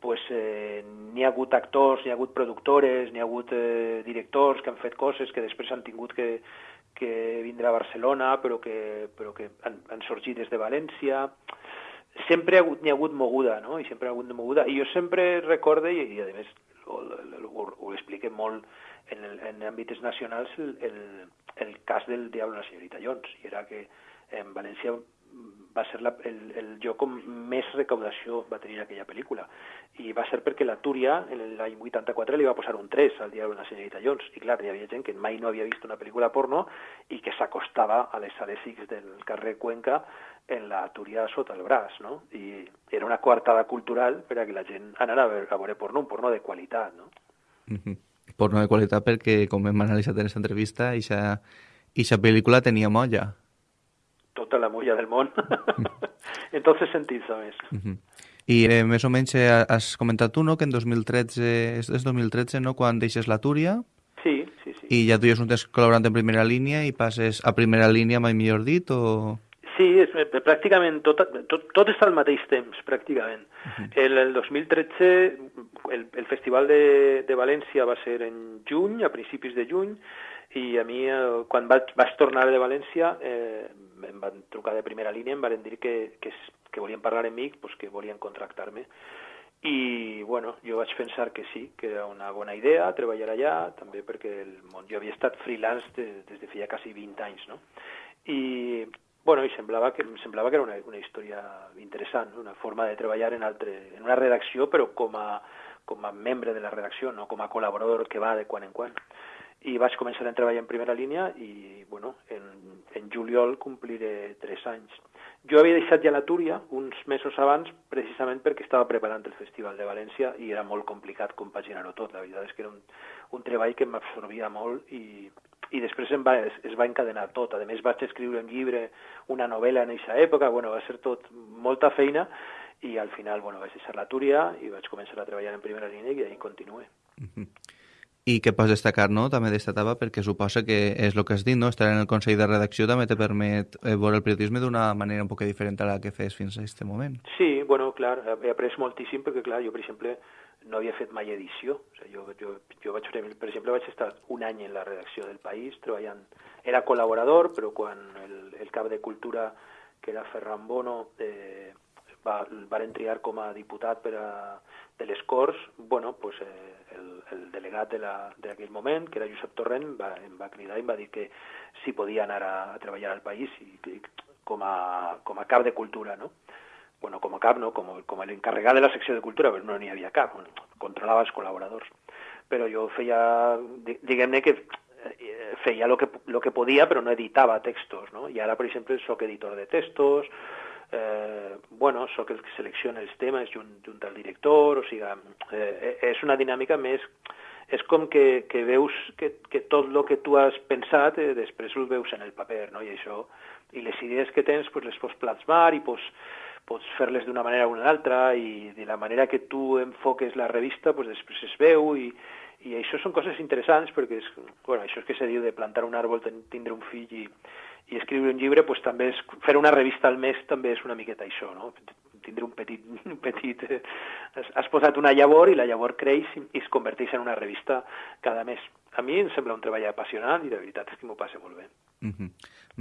S4: pues, eh, n'hi ha hagut actors, n'hi ha hagut productores, n'hi ha hagut eh, directors que han fet coses que després han tingut que, que vindre a Barcelona, però que, però que han, han sorgit des de València. Sempre n'hi ha hagut moguda, no? I sempre ha hagut moguda. I jo sempre recorde, i, i a més ho, ho, ho expliquem molt en, el, en àmbits nacionals, el, el, el cas del Diablo la senyorita Jones, i era que en València va ser la, el, el lloc on més recaudació va tenir aquella pel·lícula. I va ser perquè la Túria, l'any 84, li va posar un 3 al diari Una senyorita Jones. I clar, hi havia gent que mai no havia vist una pel·lícula porno i que s'acostava a les sales X del carrer Cuenca en la Túria sota el braç, no? I era una coartada cultural per a que la gent anara a veure, a veure porno, un porno de qualitat, no?
S3: Mm -hmm. Porno de qualitat perquè, com hem analitzat en aquesta entrevista, aquesta pel·lícula tenia molla
S4: tota la mulla del món. en tots els sentits, a més. Uh -huh.
S3: I eh, més o menys eh, has comentat tu, no?, que en 2013, és, és 2013, no?, quan deixes la Túria.
S4: Sí, sí, sí.
S3: I ja tu ja és un temps col·laborant en primera línia i passes a primera línia, mai millor dit, o...?
S4: Sí, és, eh, pràcticament tot, tot, tot està al mateix temps, pràcticament. Uh -huh. el, el 2013, el, el Festival de, de València va ser en juny, a principis de juny, i a mi, eh, quan vaig, vaig tornar de València, eh, em van trucar de primera línia, em van dir que, que, que volien parlar amb mi, pues, que volien contractar-me. I, bueno, jo vaig pensar que sí, que era una bona idea treballar allà, també perquè el món, jo havia estat freelance de, des de feia quasi 20 anys, no? I, bueno, i semblava que, em semblava que era una, una història interessant, una forma de treballar en, altre, en una redacció, però com a, com a membre de la redacció, no com a col·laborador que va de quan en quan i vaig començar a treballar en primera línia i, bueno, en, en juliol compliré tres anys. Jo havia deixat ja la Túria uns mesos abans precisament perquè estava preparant el Festival de València i era molt complicat compaginar-ho tot. La veritat és que era un, un treball que m'absorbia molt i, i després em va, es, es va encadenar tot. A més, vaig escriure un llibre, una novel·la en aquesta època, bueno, va ser tot molta feina i al final bueno, vaig deixar la Túria i vaig començar a treballar en primera línia i ahí continué. Mm -hmm.
S3: I que pots destacar, no?, també d'esta etapa, perquè suposa que és el que has dit, no?, estar en el Consell de Redacció també te permet eh, veure el periodisme d'una manera un poc diferent a la que fes fins a aquest moment.
S4: Sí, bueno, clar, he après moltíssim perquè, clar, jo, per exemple, no havia fet mai edició. O sigui, jo, jo, jo vaig, per exemple, vaig estar un any en la redacció del País treballant. Era col·laborador, però quan el, el cap de Cultura, que era Ferran Bono, eh, va, van triar com a diputat per a, de les Corts, bueno, pues, eh, el, el delegat d'aquell de moment, que era Josep Torrent, va, em va cridar i em va dir que si podia anar a, a treballar al país i, i com, a, com a cap de cultura, no? Bueno, com a cap, no? Com, com l'encarregat de la secció de cultura, però no n'hi havia cap, controlava els col·laboradors. Però jo feia, diguem-ne que eh, feia el que, lo que podia però no editava textos, no? I ara, per exemple, sóc editor de textos, eh, bueno, sóc el que selecciona els temes junt, junt al director, o sigui, eh, és una dinàmica més... És com que, que veus que, que tot el que tu has pensat eh, després ho veus en el paper, no? I això, i les idees que tens pues, les pots plasmar i pots, pots fer-les d'una manera o una altra i de la manera que tu enfoques la revista pues, després es veu i, i això són coses interessants perquè és, bueno, això és que se diu de plantar un àrbol, tindre un fill i, i escriure un llibre, pues, també és, fer una revista al mes també és una miqueta això, no? tindre un petit... Un petit eh, has, has posat una llavor i la llavor creix i, i es converteix en una revista cada mes. A mi em sembla un treball apassionant i de veritat és que m'ho passa molt bé.
S3: Mm -hmm.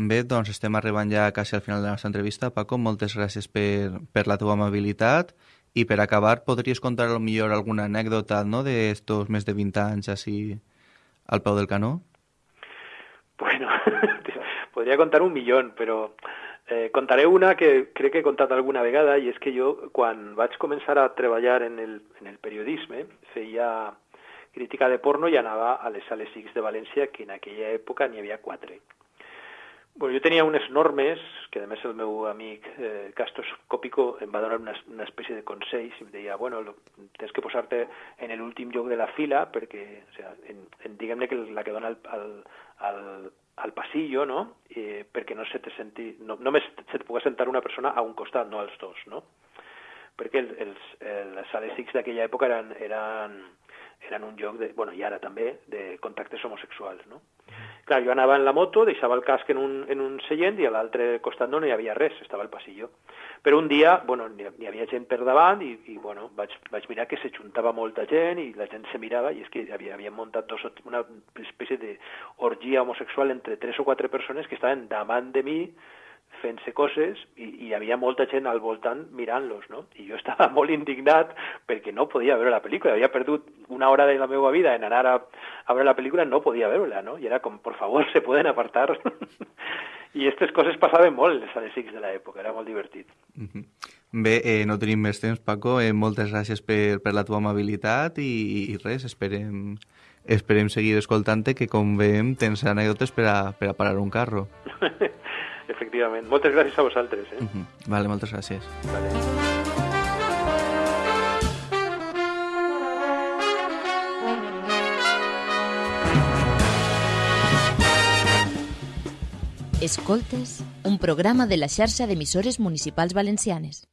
S3: Bé, doncs estem arribant ja quasi al final de la nostra entrevista. Paco, moltes gràcies per, per la teva amabilitat i per acabar podries contar millor alguna anècdota no, d'estos més de 20 anys així al peu del canó?
S4: Bueno, podria contar un milió, però eh, contaré una que crec que he contat alguna vegada i és que jo, quan vaig començar a treballar en el, en el periodisme, feia crítica de porno i anava a les sales X de València, que en aquella època n'hi havia quatre. Bueno, jo tenia unes normes, que a més el meu amic eh, Castos Cópico em va donar una, una espècie de consells i em deia, bueno, lo, tens que posar-te en l'últim lloc de la fila perquè, o sea, en, en, diguem-ne que la que dona al, al, al, al passillo, no? Eh, perquè no se te senti, no, només se te pugui sentar una persona a un costat, no als dos, no? Perquè el, els, les sales X d'aquella època eren, eren, eren un lloc, de, bueno, i ara també, de contactes homosexuals, no? Clar, jo anava en la moto, deixava el casc en un, en un seient i a l'altre costat no, no hi havia res, estava al passillo. Però un dia, bueno, n'hi havia gent per davant i, i bueno, vaig, vaig mirar que se juntava molta gent i la gent se mirava i és que havia, havia muntat dos, una espècie d'orgia homosexual entre tres o quatre persones que estaven davant de mi fent-se coses i, i hi havia molta gent al voltant mirant-los, no? I jo estava molt indignat perquè no podia veure la pel·lícula, havia perdut una hora de la meva vida en anar a, a veure la pel·lícula, no podia veure-la, no? I era com, por favor, se poden apartar. I aquestes coses passaven molt les sales de l'època, era molt divertit.
S3: Mm -hmm. Bé, eh, no tenim més temps, Paco. Eh, moltes gràcies per, per la teva amabilitat i, i res, esperem, esperem seguir escoltant-te, que com veiem tens anècdotes per a, per a parar un carro.
S4: efectivament. Moltes gràcies a vosaltres. Eh? Uh
S3: -huh. Vale, moltes gràcies.
S4: Vale.
S1: Escoltes, un programa de la xarxa d'emissores municipals valencianes.